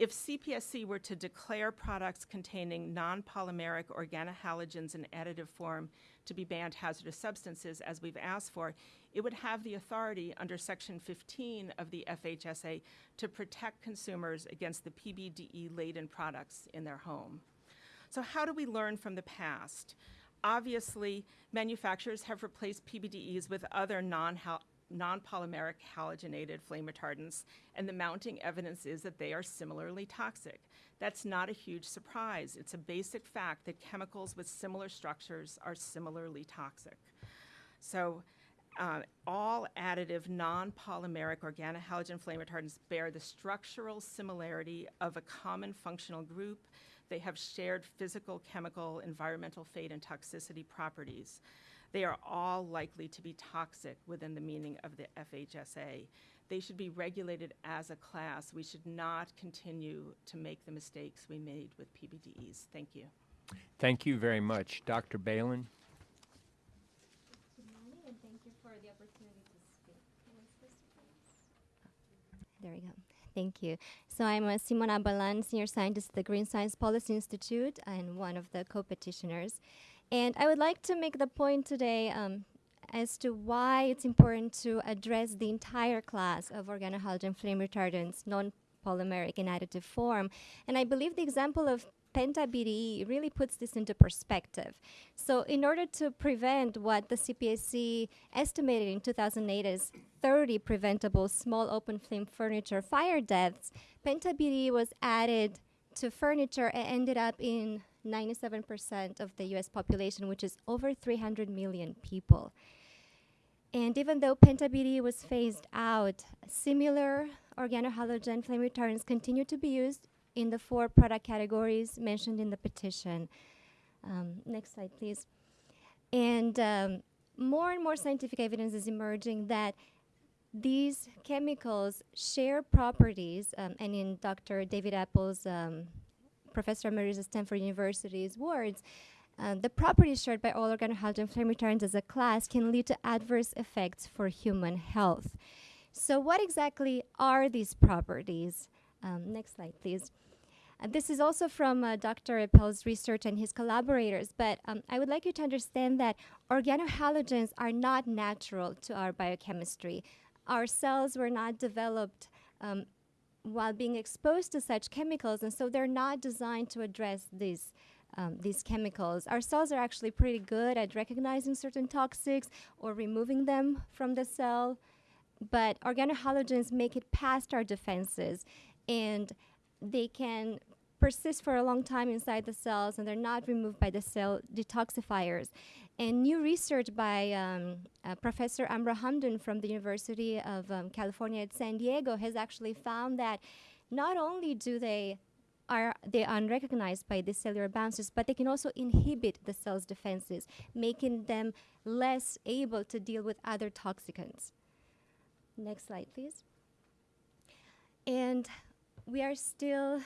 If CPSC were to declare products containing non-polymeric organohalogens in additive form to be banned hazardous substances, as we've asked for, it would have the authority under Section 15 of the FHSA to protect consumers against the PBDE-laden products in their home. So how do we learn from the past? Obviously, manufacturers have replaced PBDEs with other non non-polymeric halogenated flame retardants, and the mounting evidence is that they are similarly toxic. That's not a huge surprise. It's a basic fact that chemicals with similar structures are similarly toxic. So uh, all additive non-polymeric organohalogen flame retardants bear the structural similarity of a common functional group. They have shared physical, chemical, environmental fate, and toxicity properties. They are all likely to be toxic within the meaning of the FHSA. They should be regulated as a class. We should not continue to make the mistakes we made with PBDEs. Thank you. Thank you very much. Dr. Balan? Good morning, and thank you for the opportunity to speak. Who is this, please? There we go. Thank you. So I'm uh, Simona Balan, Senior Scientist at the Green Science Policy Institute and one of the co-petitioners. And I would like to make the point today um, as to why it's important to address the entire class of organohalogen flame retardants, non-polymeric in additive form. And I believe the example of penta-BDE really puts this into perspective. So in order to prevent what the CPSC estimated in 2008 as 30 preventable small open flame furniture fire deaths, penta-BDE was added to furniture and ended up in 97% of the US population, which is over 300 million people. And even though penta-BDE was phased out, similar organohalogen flame retardants continue to be used in the four product categories mentioned in the petition. Um, next slide, please. And um, more and more scientific evidence is emerging that these chemicals share properties, um, and in Dr. David Epel's um, Professor Emeritus at Stanford University's words, uh, the properties shared by all organohalogen flame retardants as a class can lead to adverse effects for human health. So, what exactly are these properties? Um, next slide, please. Uh, this is also from uh, Dr. Epel's research and his collaborators, but um, I would like you to understand that organohalogens are not natural to our biochemistry. Our cells were not developed um, while being exposed to such chemicals, and so they're not designed to address these. Um, these chemicals. Our cells are actually pretty good at recognizing certain toxics or removing them from the cell, but organohalogens make it past our defenses and they can persist for a long time inside the cells and they're not removed by the cell detoxifiers. And new research by um, uh, Professor Amro Hamdoun from the University of um, California at San Diego has actually found that not only do they are they unrecognized by the cellular bouncers, but they can also inhibit the cell's defenses, making them less able to deal with other toxicants. Next slide, please. And we are still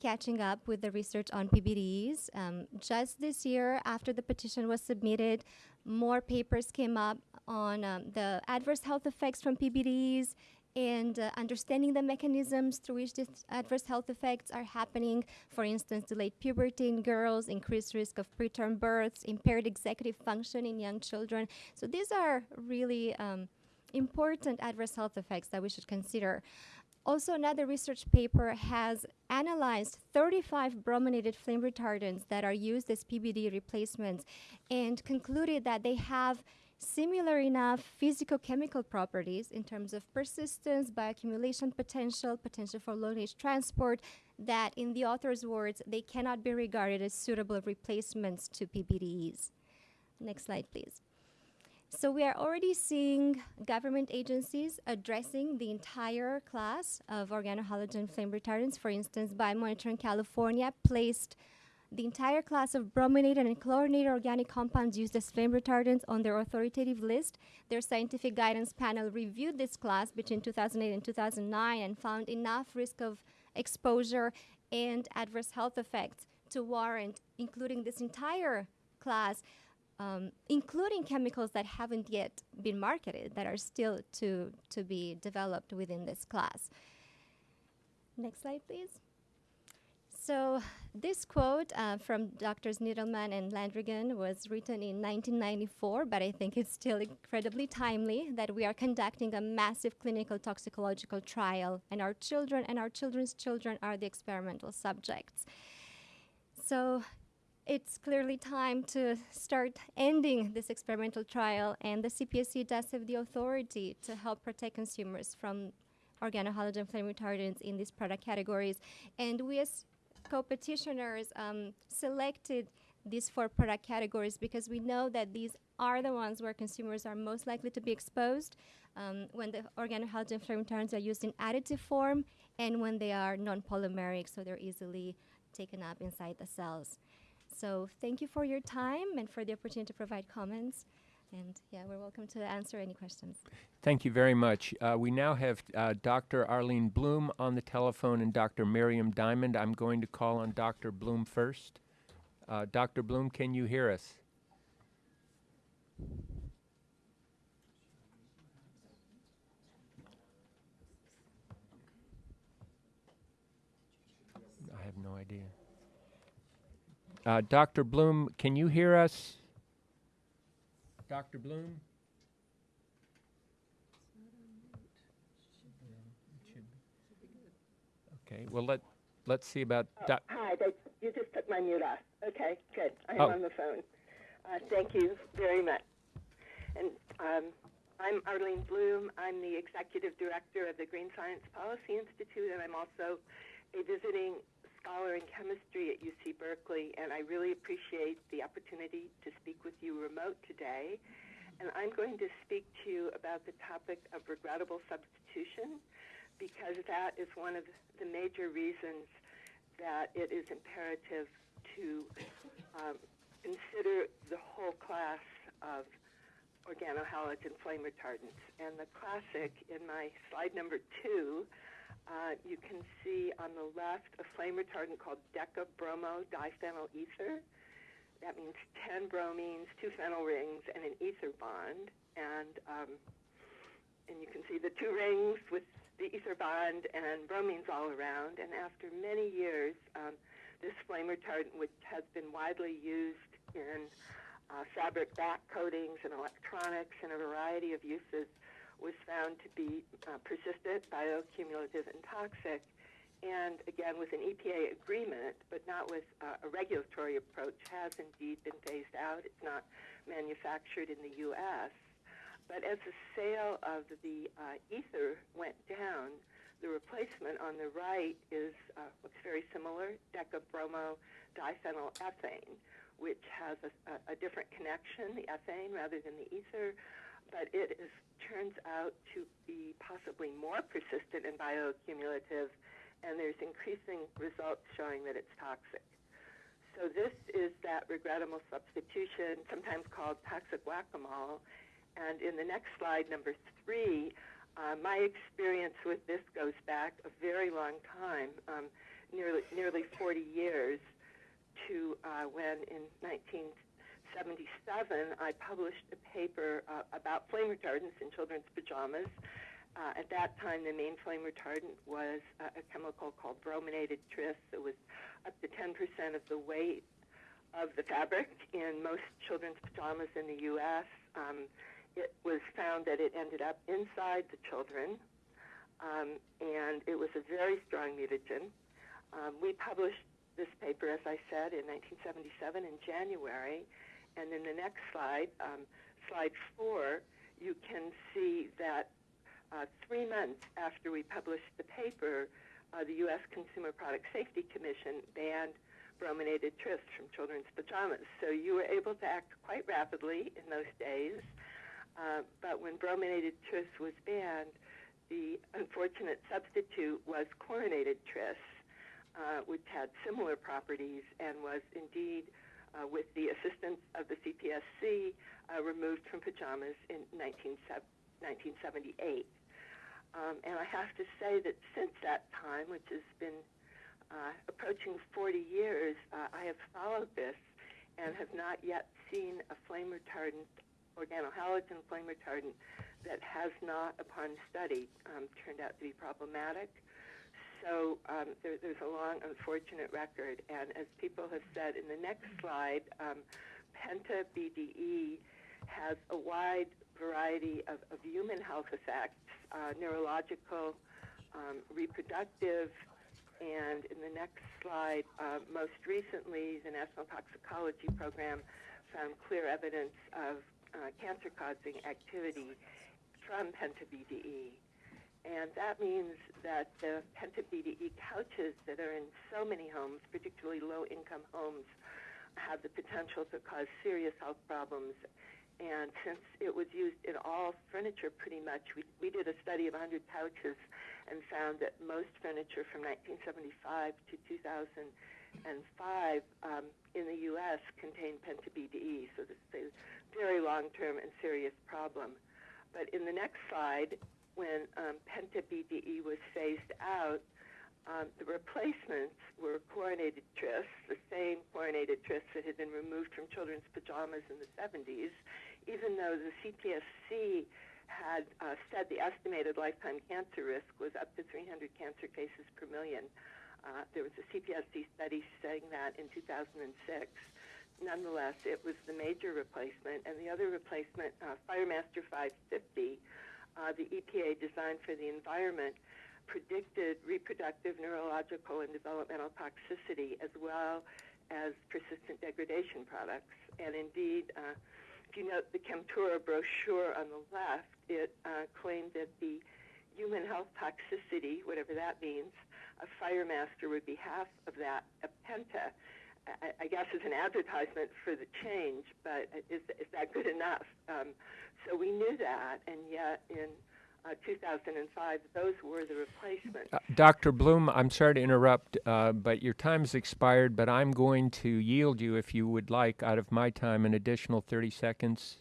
catching up with the research on PBDs. Um, just this year, after the petition was submitted, more papers came up on um, the adverse health effects from PBDs and uh, understanding the mechanisms through which these adverse health effects are happening. For instance, delayed puberty in girls, increased risk of preterm births, impaired executive function in young children. So these are really um, important adverse health effects that we should consider. Also, another research paper has analyzed 35 brominated flame retardants that are used as PBD replacements and concluded that they have similar enough physicochemical properties in terms of persistence, bioaccumulation potential, potential for long-range transport, that in the author's words, they cannot be regarded as suitable replacements to PBDEs. Next slide, please. So we are already seeing government agencies addressing the entire class of organohalogen flame retardants. For instance, Biomonitoring California placed the entire class of brominated and chlorinated organic compounds used as flame retardants on their authoritative list. Their scientific guidance panel reviewed this class between 2008 and 2009 and found enough risk of exposure and adverse health effects to warrant including this entire class, um, including chemicals that haven't yet been marketed, that are still to, to be developed within this class. Next slide, please. So this quote uh, from Drs. Needleman and Landrigan was written in 1994, but I think it's still incredibly timely that we are conducting a massive clinical toxicological trial, and our children and our children's children are the experimental subjects. So it's clearly time to start ending this experimental trial, and the CPSC does have the authority to help protect consumers from organohalogen flame retardants in these product categories. And we as co-petitioners um, selected these four product categories because we know that these are the ones where consumers are most likely to be exposed um, when the organohalogen flame retardants are used in additive form and when they are non-polymeric, so they're easily taken up inside the cells. So thank you for your time and for the opportunity to provide comments. And yeah, we're welcome to answer any questions. Thank you very much. Uh, we now have uh, Dr. Arlene Blum on the telephone and Dr. Miriam Diamond. I'm going to call on Dr. Blum first. Uh, Dr. Blum, can you hear us? I have no idea. Uh, Dr. Blum, can you hear us? Dr. Blum? Okay, well, let, let's see about, doc- Hi, they, you just took my mute off. Okay, good. I'm Oh. on the phone. Uh, thank you very much. And um, I'm Arlene Blum. I'm the executive director of the Green Science Policy Institute, and I'm also a visiting scholar in chemistry at UC Berkeley. And I really appreciate the opportunity to speak with you remote today. And I'm going to speak to you about the topic of regrettable substitution because that is one of the major reasons that it is imperative to um, consider the whole class of organohalogen flame retardants. And the classic in my slide number two, uh, you can see on the left a flame retardant called decabromo diphenyl ether. That means 10 bromines, two phenyl rings, and an ether bond. And um, and you can see the two rings with the ether bond and bromines all around. And after many years, um, this flame retardant, which has been widely used in uh, fabric back coatings and electronics and a variety of uses, was found to be uh, persistent, bioaccumulative, and toxic. And again, with an EPA agreement, but not with uh, a regulatory approach, has indeed been phased out. It's not manufactured in the U.S. But as the sale of the uh, ether went down, the replacement on the right is uh, looks very similar, decabromo diphenyl ethane, which has a, a, a different connection, the ethane rather than the ether, but it is, turns out to be possibly more persistent and bioaccumulative, and there's increasing results showing that it's toxic. So this is that regrettable substitution, sometimes called toxic whack-a-mole, and in the next slide, number three, uh, my experience with this goes back a very long time, um, nearly nearly 40 years, to uh, when in 1977 I published a paper uh, about flame retardants in children's pajamas. Uh, at that time, the main flame retardant was uh, a chemical called brominated tris. It was up to 10% of the weight of the fabric in most children's pajamas in the U.S. Um, it was found that it ended up inside the children, um, and it was a very strong mutagen. Um, we published this paper, as I said, in 1977 in January, and in the next slide, um, slide four, you can see that uh, three months after we published the paper, uh, the U.S. Consumer Product Safety Commission banned brominated tris from children's pajamas. So you were able to act quite rapidly in those days. Uh, but when brominated tris was banned, the unfortunate substitute was chlorinated tris, uh, which had similar properties and was indeed, uh, with the assistance of the CPSC, uh, removed from pajamas in 19, 1978. Um, and I have to say that since that time, which has been uh, approaching 40 years, uh, I have followed this and have not yet seen a flame retardant, organohalogen flame retardant, that has not, upon study, um, turned out to be problematic. So um, there, there's a long, unfortunate record. And as people have said in the next slide, um, Penta BDE has a wide variety of, of human health effects, uh, neurological, um, reproductive, and in the next slide, uh, most recently, the National Toxicology Program found clear evidence of uh, cancer-causing activity from penta-BDE. And that means that the penta-BDE couches that are in so many homes, particularly low-income homes, have the potential to cause serious health problems. And since it was used in all furniture pretty much, we, we did a study of 100 couches and found that most furniture from 1975 to 2005 um, in the U.S. contained penta-BDE. So this is a very long-term and serious problem. But in the next slide, when um, penta-BDE was phased out, um, the replacements were chlorinated tris, the same chlorinated tris that had been removed from children's pajamas in the 70s, even though the CPSC had uh, said the estimated lifetime cancer risk was up to 300 cancer cases per million. Uh, there was a CPSC study saying that in 2006. Nonetheless, it was the major replacement, and the other replacement, uh, FireMaster 550, uh, the EPA designed for the environment, predicted reproductive, neurological, and developmental toxicity as well as persistent degradation products. And indeed, uh, if you note the Chemtura brochure on the left, it uh, claimed that the human health toxicity, whatever that means, of FireMaster would be half of that of Penta. I, I guess as an advertisement for the change, but is, is that good enough? Um, so we knew that, and yet in uh, 2005, those were the replacements. Uh, Dr. Blum, I'm sorry to interrupt, uh, but your time has expired, but I'm going to yield you, if you would like, out of my time, an additional 30 seconds.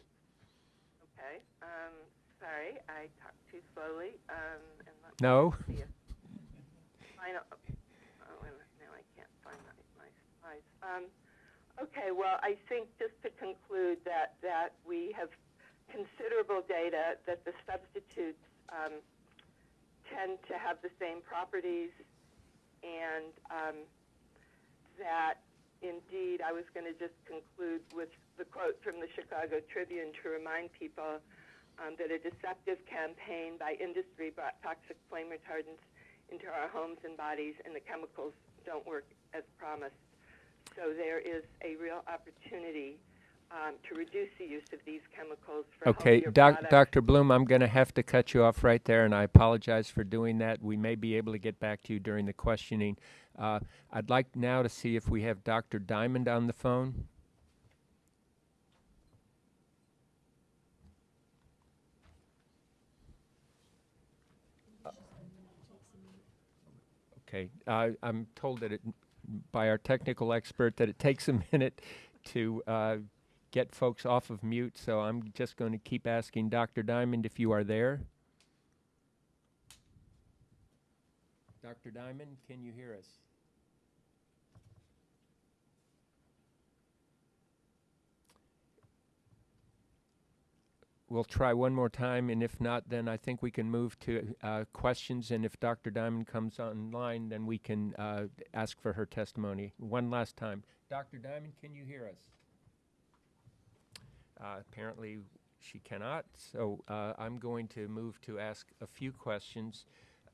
Okay. Um, sorry, I talked too slowly. Um, No? me see if final, oh, wait a minute, now I can't find my, my slides. Um, okay, well, I think just to conclude that, that we have considerable data that the substitutes um, tend to have the same properties and um, that indeed I was going to just conclude with the quote from the Chicago Tribune to remind people um, that a deceptive campaign by industry brought toxic flame retardants into our homes and bodies, and the chemicals don't work as promised. So there is a real opportunity um, to reduce the use of these chemicals Okay, doc. Dr. Blum, I'm going to have to cut you off right there, and I apologize for doing that. We may be able to get back to you during the questioning. Uh, I'd like now to see if we have Dr. Diamond on the phone. Okay, uh, I'm told that it, by our technical expert that it takes a minute to uh, get folks off of mute, so I'm just going to keep asking Dr. Diamond if you are there. Dr. Diamond, can you hear us? We'll try one more time, and if not, then I think we can move to uh, questions. And if Dr. Diamond comes online, then we can uh, ask for her testimony. One last time. Dr. Diamond, can you hear us? Uh, apparently, she cannot. So uh, I'm going to move to ask a few questions.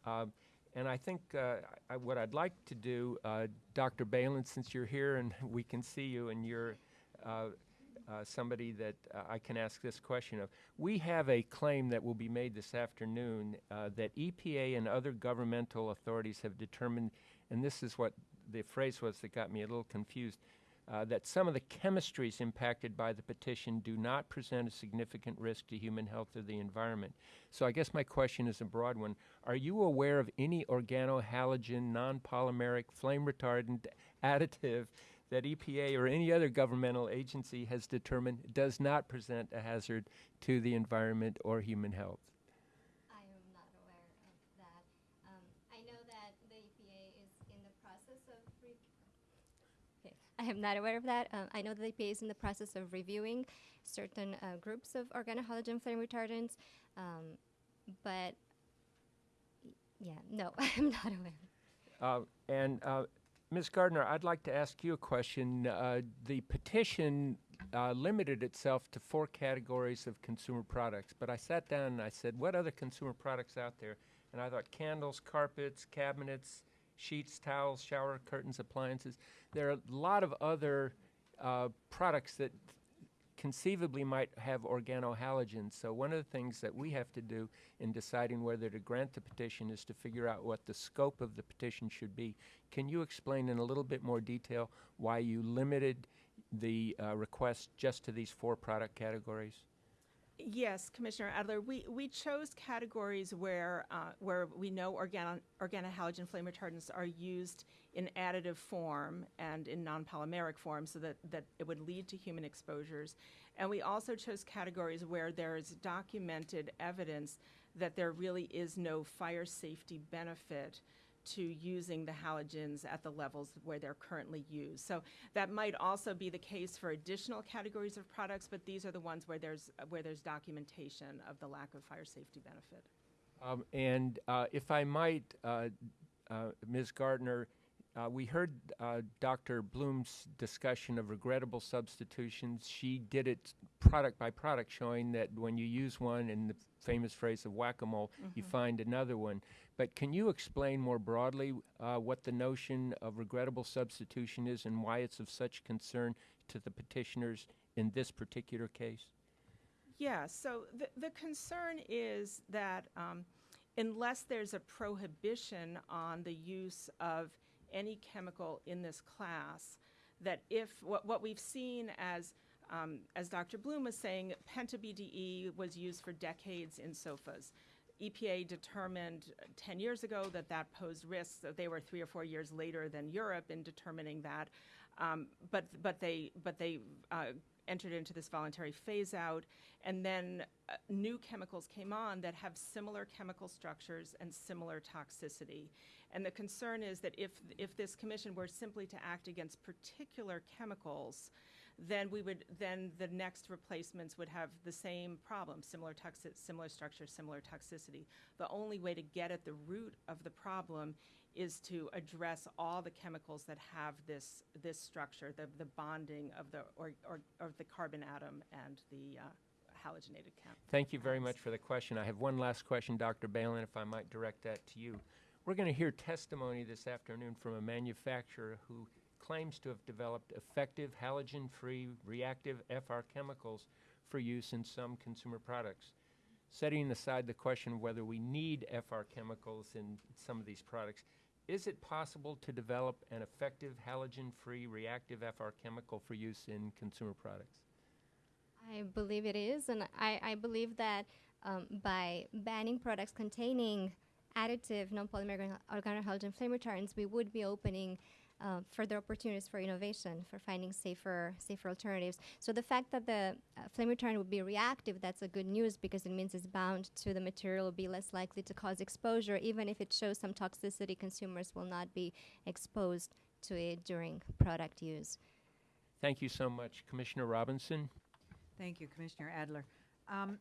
Um, and I think uh, I, what I'd like to do, uh, Dr. Balan, since you're here and we can see you and you're uh, somebody that uh, I can ask this question of. We have a claim that will be made this afternoon uh, that EPA and other governmental authorities have determined, and this is what the phrase was that got me a little confused. uh, that some of the chemistries impacted by the petition do not present a significant risk to human health or the environment. So I guess my question is a broad one. Are you aware of any organohalogen, non-polymeric, flame retardant additive that EPA or any other governmental agency has determined does not present a hazard to the environment or human health? I am not aware of that. Um, I know that the EPA is in the process of. Okay, I am not aware of that. Um, I know that the EPA is in the process of reviewing certain uh, groups of organohalogen flame retardants, um, but yeah, no, I'm not aware. Uh, And uh, Ms. Gartner, I'd like to ask you a question. Uh, The petition uh, limited itself to four categories of consumer products, but I sat down and I said, what other consumer products out there? And I thought candles, carpets, cabinets, sheets, towels, shower curtains, appliances. There are a lot of other uh, products that conceivably might have organohalogens. So one of the things that we have to do in deciding whether to grant the petition is to figure out what the scope of the petition should be. Can you explain in a little bit more detail why you limited the uh, request just to these four product categories? Yes, Commissioner Adler, we, we chose categories where, uh, where we know organo, organohalogen flame retardants are used in additive form and in non-polymeric form so that, that it would lead to human exposures. And we also chose categories where there is documented evidence that there really is no fire safety benefit to using the halogens at the levels where they're currently used. So that might also be the case for additional categories of products, but these are the ones where there's, where there's documentation of the lack of fire safety benefit. Um, and uh, if I might, uh, uh, Ms. Gartner, uh, we heard uh, Dr. Blum's discussion of regrettable substitutions. She did it product by product, showing that when you use one, and the famous phrase of whack a mole, you find another one. But can you explain more broadly uh, what the notion of regrettable substitution is and why it's of such concern to the petitioners in this particular case? Yeah, so the, the concern is that um, unless there's a prohibition on the use of any chemical in this class, that if what, what we've seen as um, as Dr. Blum was saying, penta-BDE was used for decades in sofas. EPA determined uh, 10 years ago that that posed risks. They were three or four years later than Europe in determining that, um, but but they but they uh, entered into this voluntary phase out, and then uh, new chemicals came on that have similar chemical structures and similar toxicity. And the concern is that if if this commission were simply to act against particular chemicals, then we would then the next replacements would have the same problem similar toxic similar structure similar toxicity the only way to get at the root of the problem is to address all the chemicals that have this this structure the the bonding of the or, or, of the carbon atom and the uh, halogenated chem Thank you very much for the question. I have one last question, Dr. Balan, if I might direct that to you. We're going to hear testimony this afternoon from a manufacturer who claims to have developed effective halogen-free reactive FR chemicals for use in some consumer products. Setting aside the question of whether we need FR chemicals in some of these products, is it possible to develop an effective halogen-free reactive FR chemical for use in consumer products? I believe it is, and I, I believe that um, by banning products containing additive non-polymer organohalogen flame retardants, we would be opening uh, further opportunities for innovation, for finding safer, safer alternatives. So the fact that the uh, flame retardant would be reactive, that's a good news because it means it's bound to the material, will be less likely to cause exposure. Even if it shows some toxicity, consumers will not be exposed to it during product use. Thank you so much. Commissioner Robinson? Thank you, Commissioner Adler. Um,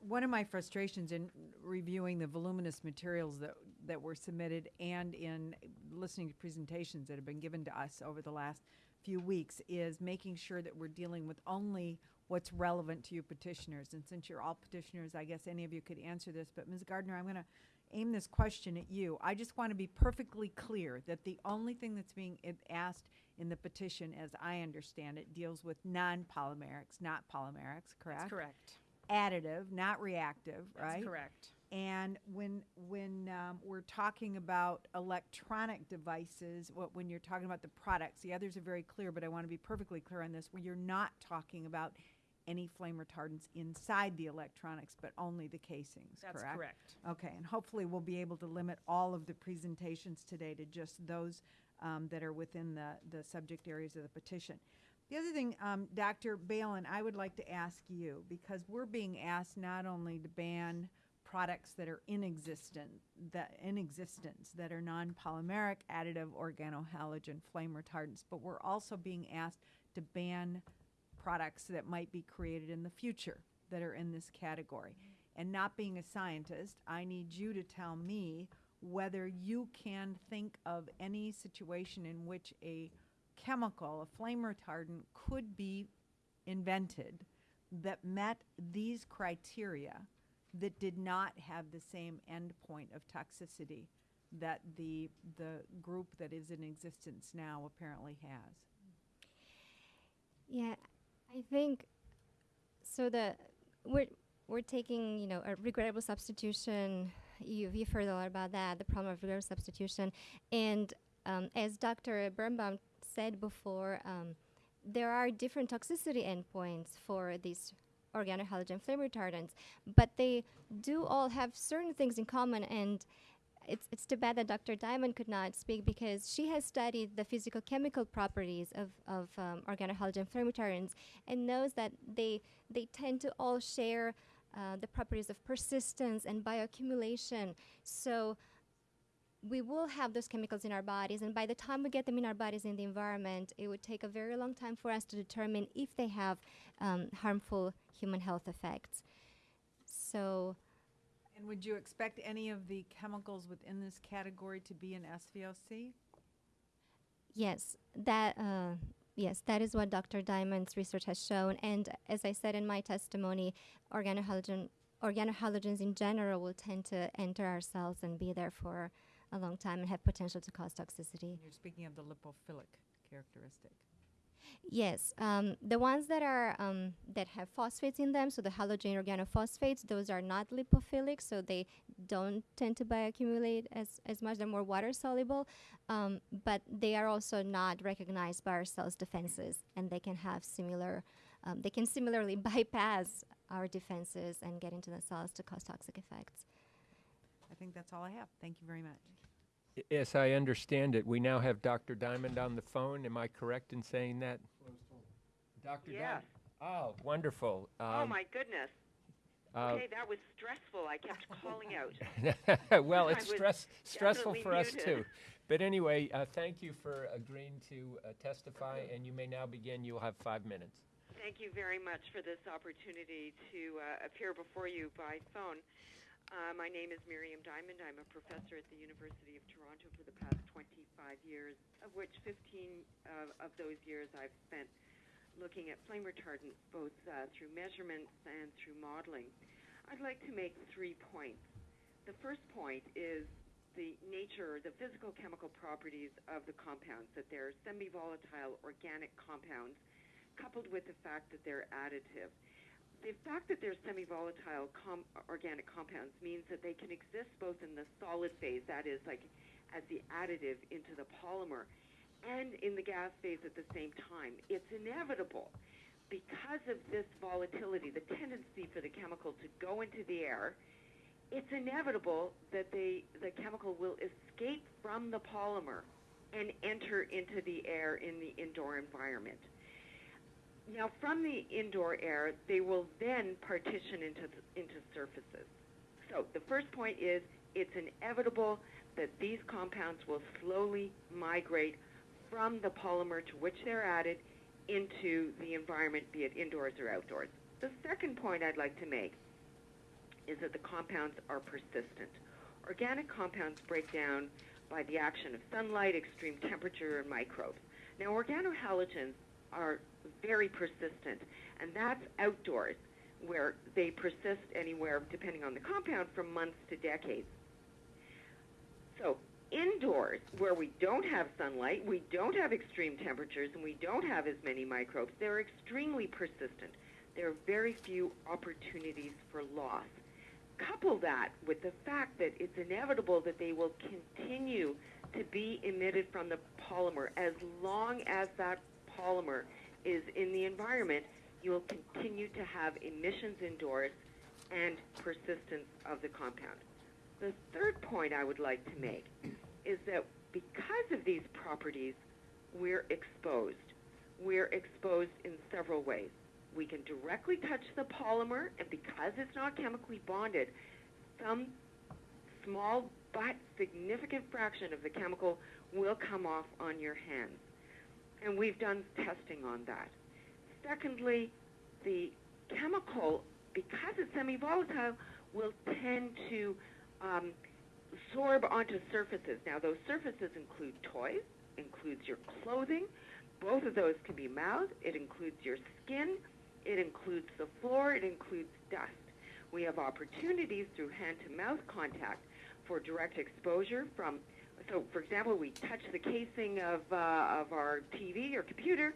one of my frustrations in reviewing the voluminous materials that, that were submitted and in listening to presentations that have been given to us over the last few weeks is making sure that we're dealing with only what's relevant to you petitioners. And since you're all petitioners, I guess any of you could answer this. But Ms. Gartner, I'm going to aim this question at you. I just want to be perfectly clear that the only thing that's being asked in the petition, as I understand it, deals with non-polymerics, not polymerics, correct? That's correct additive, not reactive, That's right? correct And when when um, we're talking about electronic devices, what, when you're talking about the products, the others are very clear, but I want to be perfectly clear on this. When you're not talking about any flame retardants inside the electronics, but only the casings. That's correct. correct. Okay, and hopefully we'll be able to limit all of the presentations today to just those um, that are within the, the subject areas of the petition. The other thing, um, Dr. Balan, I would like to ask you, because we're being asked not only to ban products that are in existent, that in existence, that are non-polymeric, additive, organohalogen, flame retardants, but we're also being asked to ban products that might be created in the future that are in this category. And not being a scientist, I need you to tell me whether you can think of any situation in which a chemical, a flame retardant, could be invented that met these criteria that did not have the same endpoint of toxicity that the the group that is in existence now apparently has. Yeah, I think so. The we're we're taking you know a regrettable substitution. You've, you've heard a lot about that, the problem of regrettable substitution, and um, as Dr. Birnbaum said before, um, there are different toxicity endpoints for these organohalogen flame retardants, but they do all have certain things in common and it's, it's too bad that Dr. Diamond could not speak because she has studied the physical chemical properties of, of um, organohalogen flame retardants and knows that they, they tend to all share uh, the properties of persistence and bioaccumulation. So we will have those chemicals in our bodies, and by the time we get them in our bodies in the environment, it would take a very long time for us to determine if they have um, harmful human health effects. So, And would you expect any of the chemicals within this category to be in SVOC? yes, that uh, yes, that is what Dr. Diamond's research has shown. And as I said in my testimony, organohalogen organohalogens in general will tend to enter our cells and be there for a long time and have potential to cause toxicity. You're speaking of the lipophilic characteristic. Yes, um, the ones that are um, that have phosphates in them, so the halogen organophosphates, those are not lipophilic, so they don't tend to bioaccumulate as, as much. They're more water soluble, um, but they are also not recognized by our cells' defenses, and they can have similar. Um, they can similarly bypass our defenses and get into the cells to cause toxic effects. I think that's all I have. Thank you very much. I- Yes, I understand it. We now have Dr. Diamond on the phone. Am I correct in saying that? Dr. Yes. Diamond? Oh, wonderful. oh Um, my goodness. uh, Okay, that was stressful. I kept calling out. well, I it's was stress, stressful definitely for us muted. too. But anyway, uh, thank you for agreeing to uh, testify, and you may now begin. You'll have five minutes. Thank you very much for this opportunity to uh, appear before you by phone. Uh, my name is Miriam Diamond. I'm a professor at the University of Toronto for the past 25 years, of which 15 uh, of those years I've spent looking at flame retardants both uh, through measurements and through modeling. I'd like to make three points. The first point is the nature, the physical chemical properties of the compounds, that they're semi-volatile organic compounds coupled with the fact that they're additive. The fact that they're semi-volatile com- organic compounds means that they can exist both in the solid phase, that is, like as the additive into the polymer, and in the gas phase at the same time. It's inevitable because of this volatility, the tendency for the chemical to go into the air. It's inevitable that they, the chemical will escape from the polymer and enter into the air in the indoor environment. Now, from the indoor air, they will then partition into into surfaces. So the first point is it's inevitable that these compounds will slowly migrate from the polymer to which they're added into the environment, be it indoors or outdoors. The second point I'd like to make is that the compounds are persistent. Organic compounds break down by the action of sunlight, extreme temperature, and microbes. Now, organohalogens are very persistent, and that's outdoors, where they persist anywhere, depending on the compound, from months to decades. So, indoors, where we don't have sunlight, we don't have extreme temperatures, and we don't have as many microbes, they're extremely persistent. There are very few opportunities for loss. couple that with the fact that it's inevitable that they will continue to be emitted from the polymer as long as that polymer is in the environment, you will continue to have emissions indoors and persistence of the compound. The third point I would like to make is that because of these properties, we're exposed. We're exposed in several ways. We can directly touch the polymer, and because it's not chemically bonded, some small but significant fraction of the chemical will come off on your hands. And we've done testing on that. Secondly, the chemical, because it's semi-volatile, will tend to um, absorb onto surfaces. Now, those surfaces include toys, includes your clothing. Both of those can be mouthed. It includes your skin. It includes the floor. It includes dust. We have opportunities through hand-to-mouth contact for direct exposure from, so for example, we touch the casing of, uh, of our TV or computer,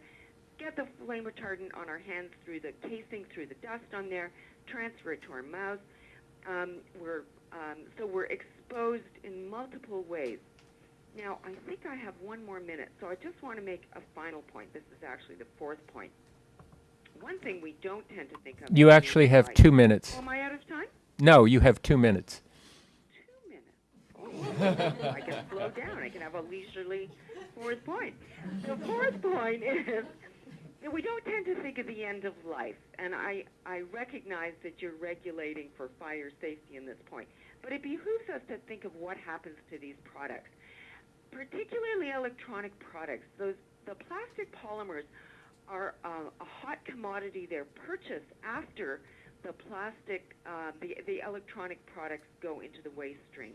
get the flame retardant on our hands through the casing, through the dust on there, transfer it to our mouth. Um, we're, um, so we're exposed in multiple ways. Now, I think I have one more minute, so I just want to make a final point. This is actually the fourth point. One thing we don't tend to think of. You actually have two minutes. Am I out of time? No, you have two minutes. I can slow down. I can have a leisurely fourth point. The fourth point is that we don't tend to think of the end of life, and I, I recognize that you're regulating for fire safety in this point, but it behooves us to think of what happens to these products, particularly electronic products. Those the plastic polymers are uh, a hot commodity. They're purchased after the plastic, uh, the the electronic products go into the waste stream.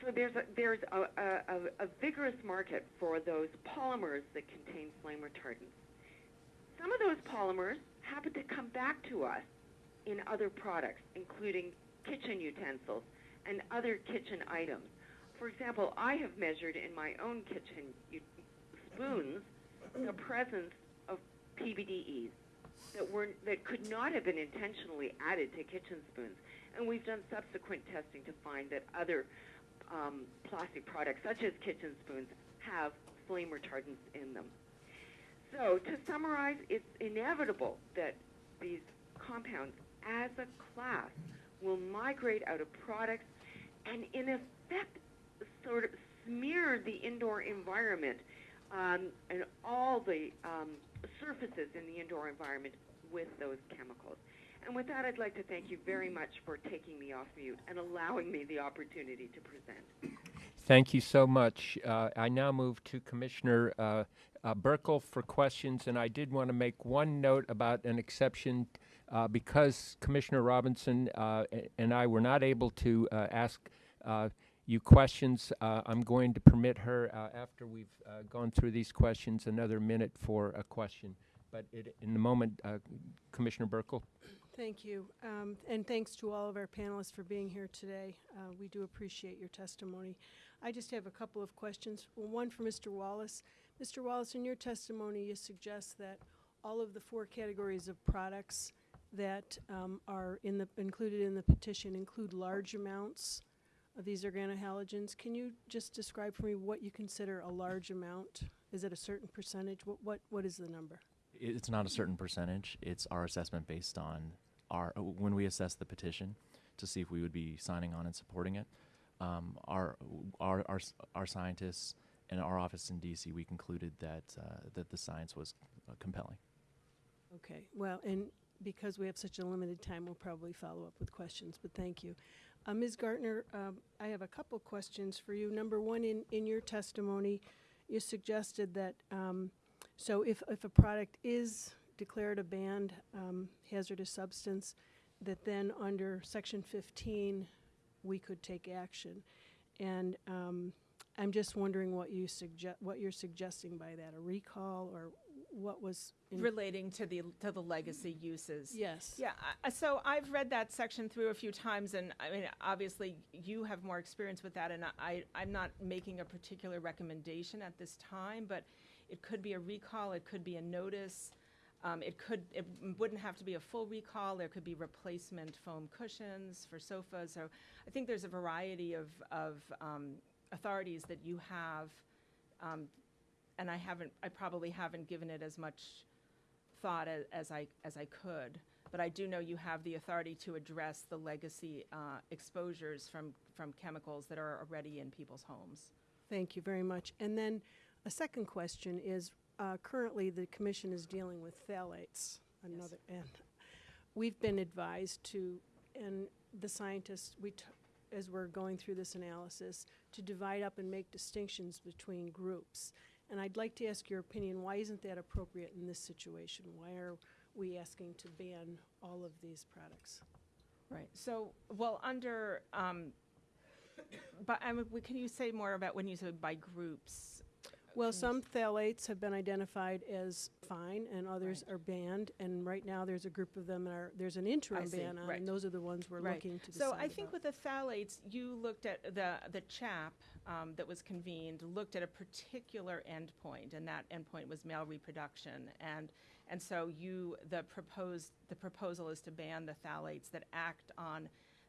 So there's a, there's a, a, a, vigorous market for those polymers that contain flame retardants. Some of those polymers happen to come back to us in other products, including kitchen utensils and other kitchen items. For example, I have measured in my own kitchen spoons the presence of PBDEs that were that could not have been intentionally added to kitchen spoons. And we've done subsequent testing to find that other um, plastic products, such as kitchen spoons, have flame retardants in them. So, to summarize, it's inevitable that these compounds, as a class, will migrate out of products and, in effect, sort of smear the indoor environment um, and all the um, surfaces in the indoor environment with those chemicals. And with that, I'd like to thank you very much for taking me off mute and allowing me the opportunity to present. Thank you so much. Uh, I now move to Commissioner uh, uh, Buerkle for questions, and I did want to make one note about an exception uh, because Commissioner Robinson uh, and I were not able to uh, ask you questions. I'm going to permit her, after we've gone through these questions, another minute for a question. But it, in the moment, Commissioner Buerkle. Thank you. Um, and thanks to all of our panelists for being here today. Uh, we do appreciate your testimony. I just have a couple of questions. Well, one for Mr. Wallace. Mr. Wallace, in your testimony, you suggest that all of the four categories of products that um, are in the, included in the petition include large amounts of these organohalogens. Can you just describe for me what you consider a large amount? Is it a certain percentage? What, what, what is the number? It's not a certain percentage. It's our assessment based on our when we assessed the petition to see if we would be signing on and supporting it. Um, our, our our our scientists and our office in DC, we concluded that uh, that the science was uh, compelling. Okay, well, and because we have such a limited time, we'll probably follow up with questions, but thank you. Uh, Ms. Gartner, um, I have a couple questions for you. Number one, in, in your testimony, you suggested that, um, so if, if a product is declared a banned um, hazardous substance, that then under section 15, we could take action. And um, I'm just wondering what you suggest, what you're suggesting by that, a recall, or what was? in- relating to the to the legacy uses. Yes. Yeah. I- So I've read that section through a few times, and I mean, obviously, you have more experience with that, and I I'm not making a particular recommendation at this time, but it could be a recall, it could be a notice. Um, it could, it wouldn't have to be a full recall. There could be replacement foam cushions for sofas. So I think there's a variety of, of um, authorities that you have, um, and I haven't, I probably haven't given it as much thought as, as I as I could. But I do know you have the authority to address the legacy uh, exposures from from chemicals that are already in people's homes. Thank you very much. And then a second question is, uh, currently, the commission is dealing with phthalates, another, and we've been advised to, and the scientists, we, t- as we're going through this analysis, to divide up and make distinctions between groups. And I'd like to ask your opinion, why isn't that appropriate in this situation? Why are we asking to ban all of these products? Right. So, well, under, um, but I mean, can you say more about when you say by groups? Well, some phthalates have been identified as fine, and others are banned. And right now, there's a group of them that are, there's an interim see, ban on, right. and those are the ones we're Right. looking to decide So I think about. with the phthalates, you looked at the, the CHAP um, that was convened, looked at a particular endpoint, and that endpoint was male reproduction. And, and so you, the proposed, the proposal is to ban the phthalates that act on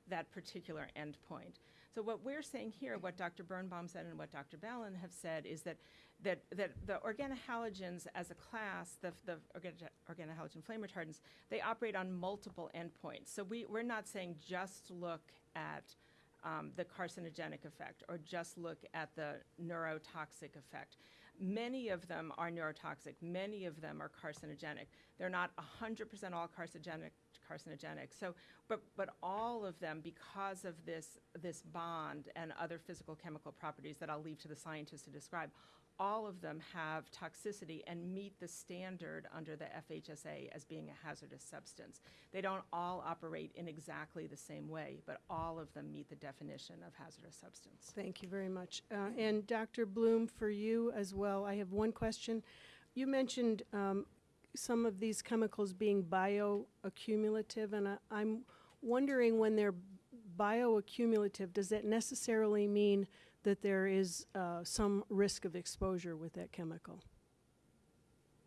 that particular endpoint. So what we're saying here, what Dr. Birnbaum said and what Dr. Balan have said, is that that, that the organohalogens as a class, the, the organo- organohalogen flame retardants, they operate on multiple endpoints. So we, we're not saying just look at um, the carcinogenic effect or just look at the neurotoxic effect. Many of them are neurotoxic. Many of them are carcinogenic. They're not 100% all carcinogenic. Carcinogenic. So, but but all of them, because of this this bond and other physical chemical properties that I'll leave to the scientists to describe, all of them have toxicity and meet the standard under the FHSA as being a hazardous substance. They don't all operate in exactly the same way, but all of them meet the definition of hazardous substance. Thank you very much. Uh, And Dr. Blum, for you as well, I have one question. You mentioned um, some of these chemicals being bioaccumulative, and I- I'm wondering when they're bioaccumulative, does that necessarily mean that there is uh, some risk of exposure with that chemical?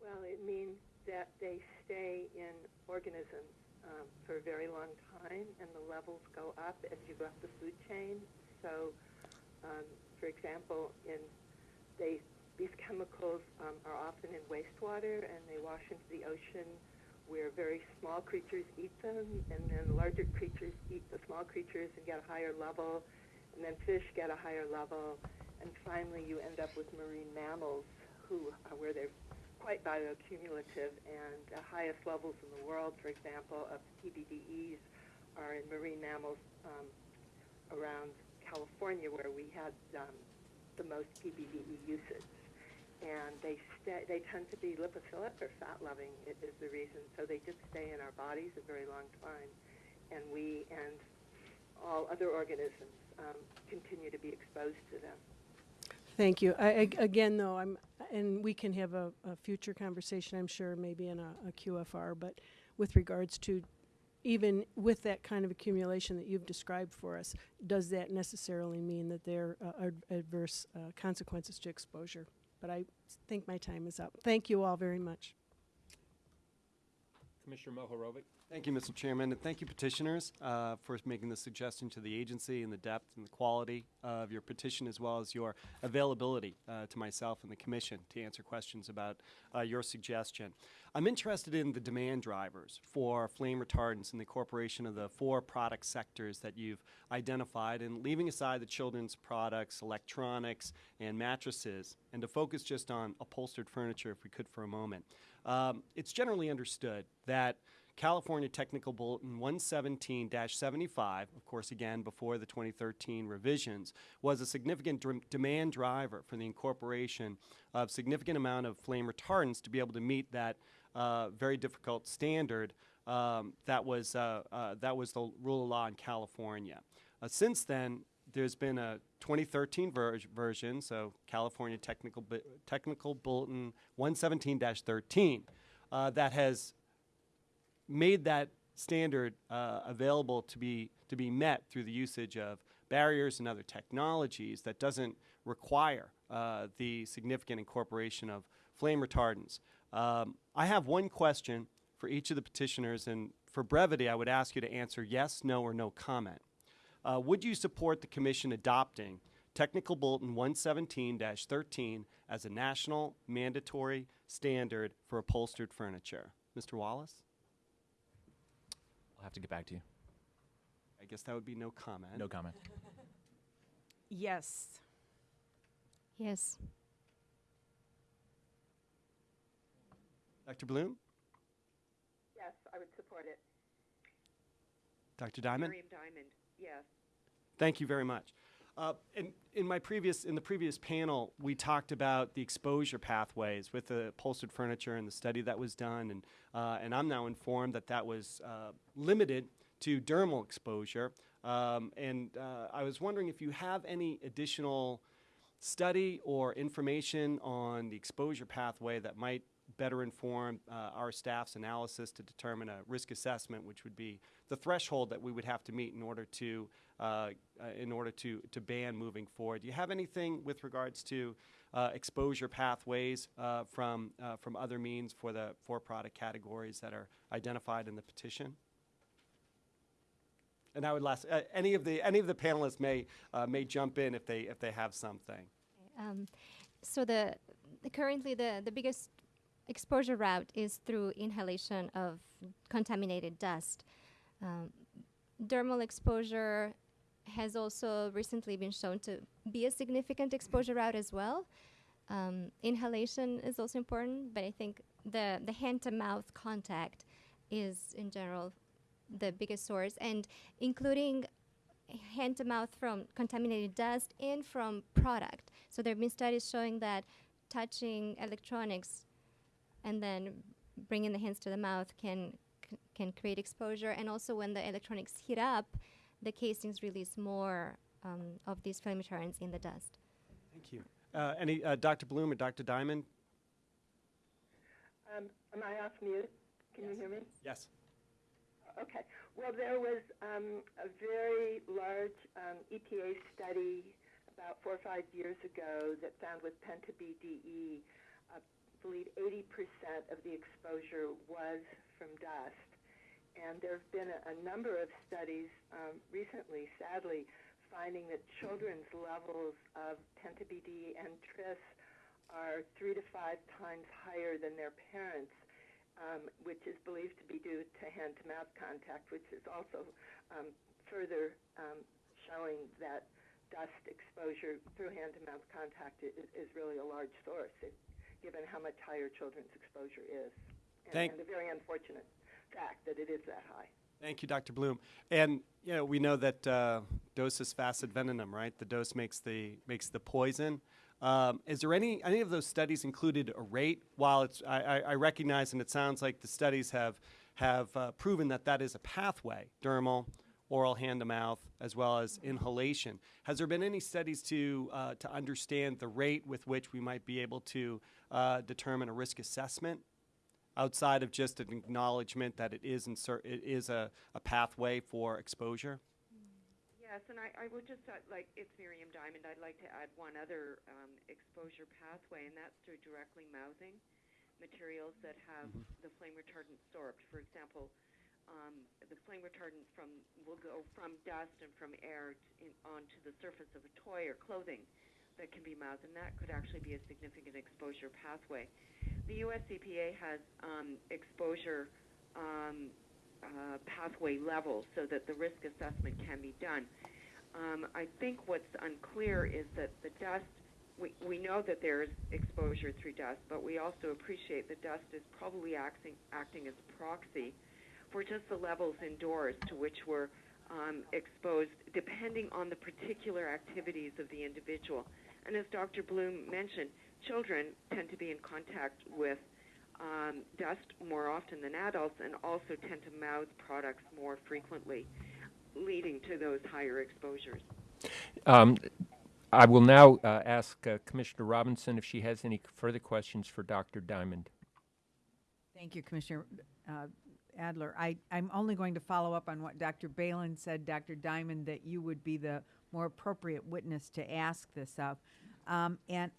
Well, it means that they stay in organisms um, for a very long time, and the levels go up as you go up the food chain. So, um, for example, in they these chemicals um, are often in wastewater, and they wash into the ocean, where very small creatures eat them, and then larger creatures eat the small creatures and get a higher level, and then fish get a higher level, and finally you end up with marine mammals who uh, where they're quite bioaccumulative, and the highest levels in the world, for example, of PBDEs are in marine mammals um, around California, where we had um, the most PBDE usage. And they stay, they tend to be lipophilic or fat-loving i- is the reason. So they just stay in our bodies a very long time, and we and all other organisms um, continue to be exposed to them. Thank you. I, again, though, I'm, and we can have a, a future conversation, I'm sure, maybe in a, a QFR, but with regards to even with that kind of accumulation that you've described for us, does that necessarily mean that there are adverse uh, consequences to exposure? But I think my time is up. Thank you all very much. Commissioner Mohorovic? Thank you, Mr. Chairman, and thank you, petitioners, uh, for making the suggestion to the agency and the depth and the quality of your petition, as well as your availability uh, to myself and the commission to answer questions about uh, your suggestion. I'm interested in the demand drivers for flame retardants and the incorporation of the four product sectors that you've identified, and leaving aside the children's products, electronics, and mattresses, and to focus just on upholstered furniture, if we could for a moment. Um, it's generally understood that California Technical Bulletin 117 75, of course, again, before the 2013 revisions, was a significant dr- demand driver for the incorporation of significant amount of flame retardants to be able to meet that uh, very difficult standard um, that, was, uh, uh, that was the rule of law in California. Uh, since then, there's been a 2013 ver- version, so California Technical, Bu- Technical Bulletin 117 13, uh, that has made that standard uh, available to be to be met through the usage of barriers and other technologies that doesn't require uh, the significant incorporation of flame retardants. Um, I have one question for each of the petitioners, and for brevity, I would ask you to answer yes, no, or no comment. Uh, would you support the Commission adopting Technical Bulletin 117-13 as a national mandatory standard for upholstered furniture? Mr. Wallace? I'll have to get back to you. I guess that would be no comment. No comment. Yes. Yes. Dr. Blum? Yes, I would support it. Dr. Diamond? Miriam Diamond, yes. Thank you very much. Uh, in, in my previous, in the previous panel, we talked about the exposure pathways with the upholstered furniture and the study that was done, and uh, and I'm now informed that that was uh, limited to dermal exposure. Um, and uh, I was wondering if you have any additional study or information on the exposure pathway that might better inform uh, our staff's analysis to determine a risk assessment, which would be the threshold that we would have to meet in order to uh, uh, in order to to ban moving forward. Do you have anything with regards to uh, exposure pathways uh, from from other means for the for product categories that are identified in the petition? And I would last any of the any of the panelists may may jump in if they if they have something. Um, so the currently the, the biggest exposure route is through inhalation of contaminated dust. Um, dermal exposure has also recently been shown to be a significant exposure route as well. Um, inhalation is also important, but I think the, the hand to mouth contact is in general the biggest source, and including hand to mouth from contaminated dust and from product. So there have been studies showing that touching electronics and then bringing the hands to the mouth can c- can create exposure. And also when the electronics heat up, the casings release more um, of these flame in the dust. Thank you. Uh, any uh, Dr. Blum or Dr. Diamond? Um, am I off mute? Can you hear me? Yes. Okay. Well, there was um, a very large um, EPA study about four or five years ago that found with penta-BDE, I believe 80% of the exposure was from dust. And there have been a, a number of studies um, recently, sadly, finding that children's levels of penta-BDE and tris are three to five times higher than their parents um, which is believed to be due to hand-to-mouth contact, which is also um, further um, showing that dust exposure through hand-to-mouth contact is, is really a large source, it, given how much higher children's exposure is, and, Thank- and the very unfortunate fact that it is that high. Thank you, Dr. Blum. And you know, we know that uh, dosis facet venenum, right? The dose makes the makes the poison. Um, is there any any of those studies included a rate? While it's I, I, I recognize, and it sounds like the studies have have uh, proven that that is a pathway, dermal, oral, hand to mouth, as well as inhalation. Has there been any studies to uh, to understand the rate with which we might be able to uh, determine a risk assessment outside of just an acknowledgement that it is it is a, a pathway for exposure? Yes, and I, I would just, uh, like, it's Miriam Diamond, I'd like to add one other um, exposure pathway, and that's through directly mouthing materials that have the flame retardant sorbed. For example, um, the flame retardant from will go from dust and from air in, onto the surface of a toy or clothing that can be mouthed, and that could actually be a significant exposure pathway. The U.S. EPA has um, exposure um, uh, pathway levels so that the risk assessment can be done. Um, I think what's unclear is that the dust, we, we know that there is exposure through dust, but we also appreciate that dust is probably acting, acting as a proxy for just the levels indoors to which we're um, exposed, depending on the particular activities of the individual. And as Dr. Blum mentioned, children tend to be in contact with um, dust more often than adults and also tend to mouth products more frequently, leading to those higher exposures. Um, I will now uh, ask uh, Commissioner Robinson if she has any further questions for Dr. Diamond. Thank you, Commissioner uh, Adler. I, I'm only going to follow up on what Dr. Balan said, Dr. Diamond, that you would be the more appropriate witness to ask this of. Um, and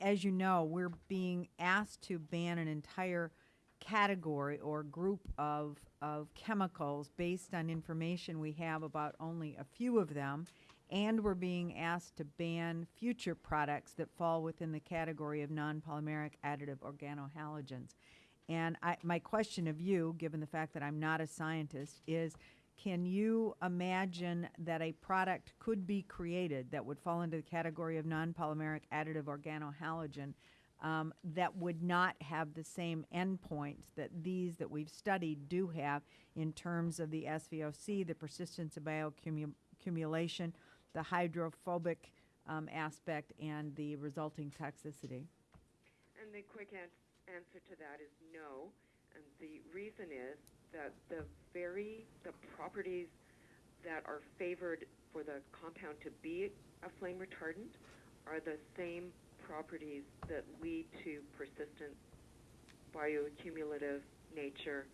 as you know, we're being asked to ban an entire category or group of, of chemicals based on information we have about only a few of them. And we're being asked to ban future products that fall within the category of non-polymeric additive organohalogens. And I, my question of you, given the fact that I'm not a scientist, is can you imagine that a product could be created that would fall into the category of non-polymeric additive organohalogen um, that would not have the same endpoints that these that we've studied do have in terms of the SVOC, the persistence of bioaccumulation, the hydrophobic um, aspect, and the resulting toxicity? And the quick an- answer to that is no. And the reason is that the very the properties that are favored for the compound to be a flame retardant are the same properties that lead to persistent bioaccumulative nature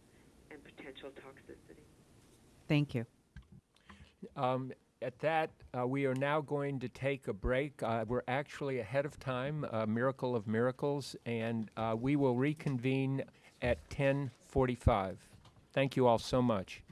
and potential toxicity. Thank you. Um, at that, uh, we are now going to take a break. Uh, we're actually ahead of time, a miracle of miracles, and uh, we will reconvene at 10:45. Thank you all so much.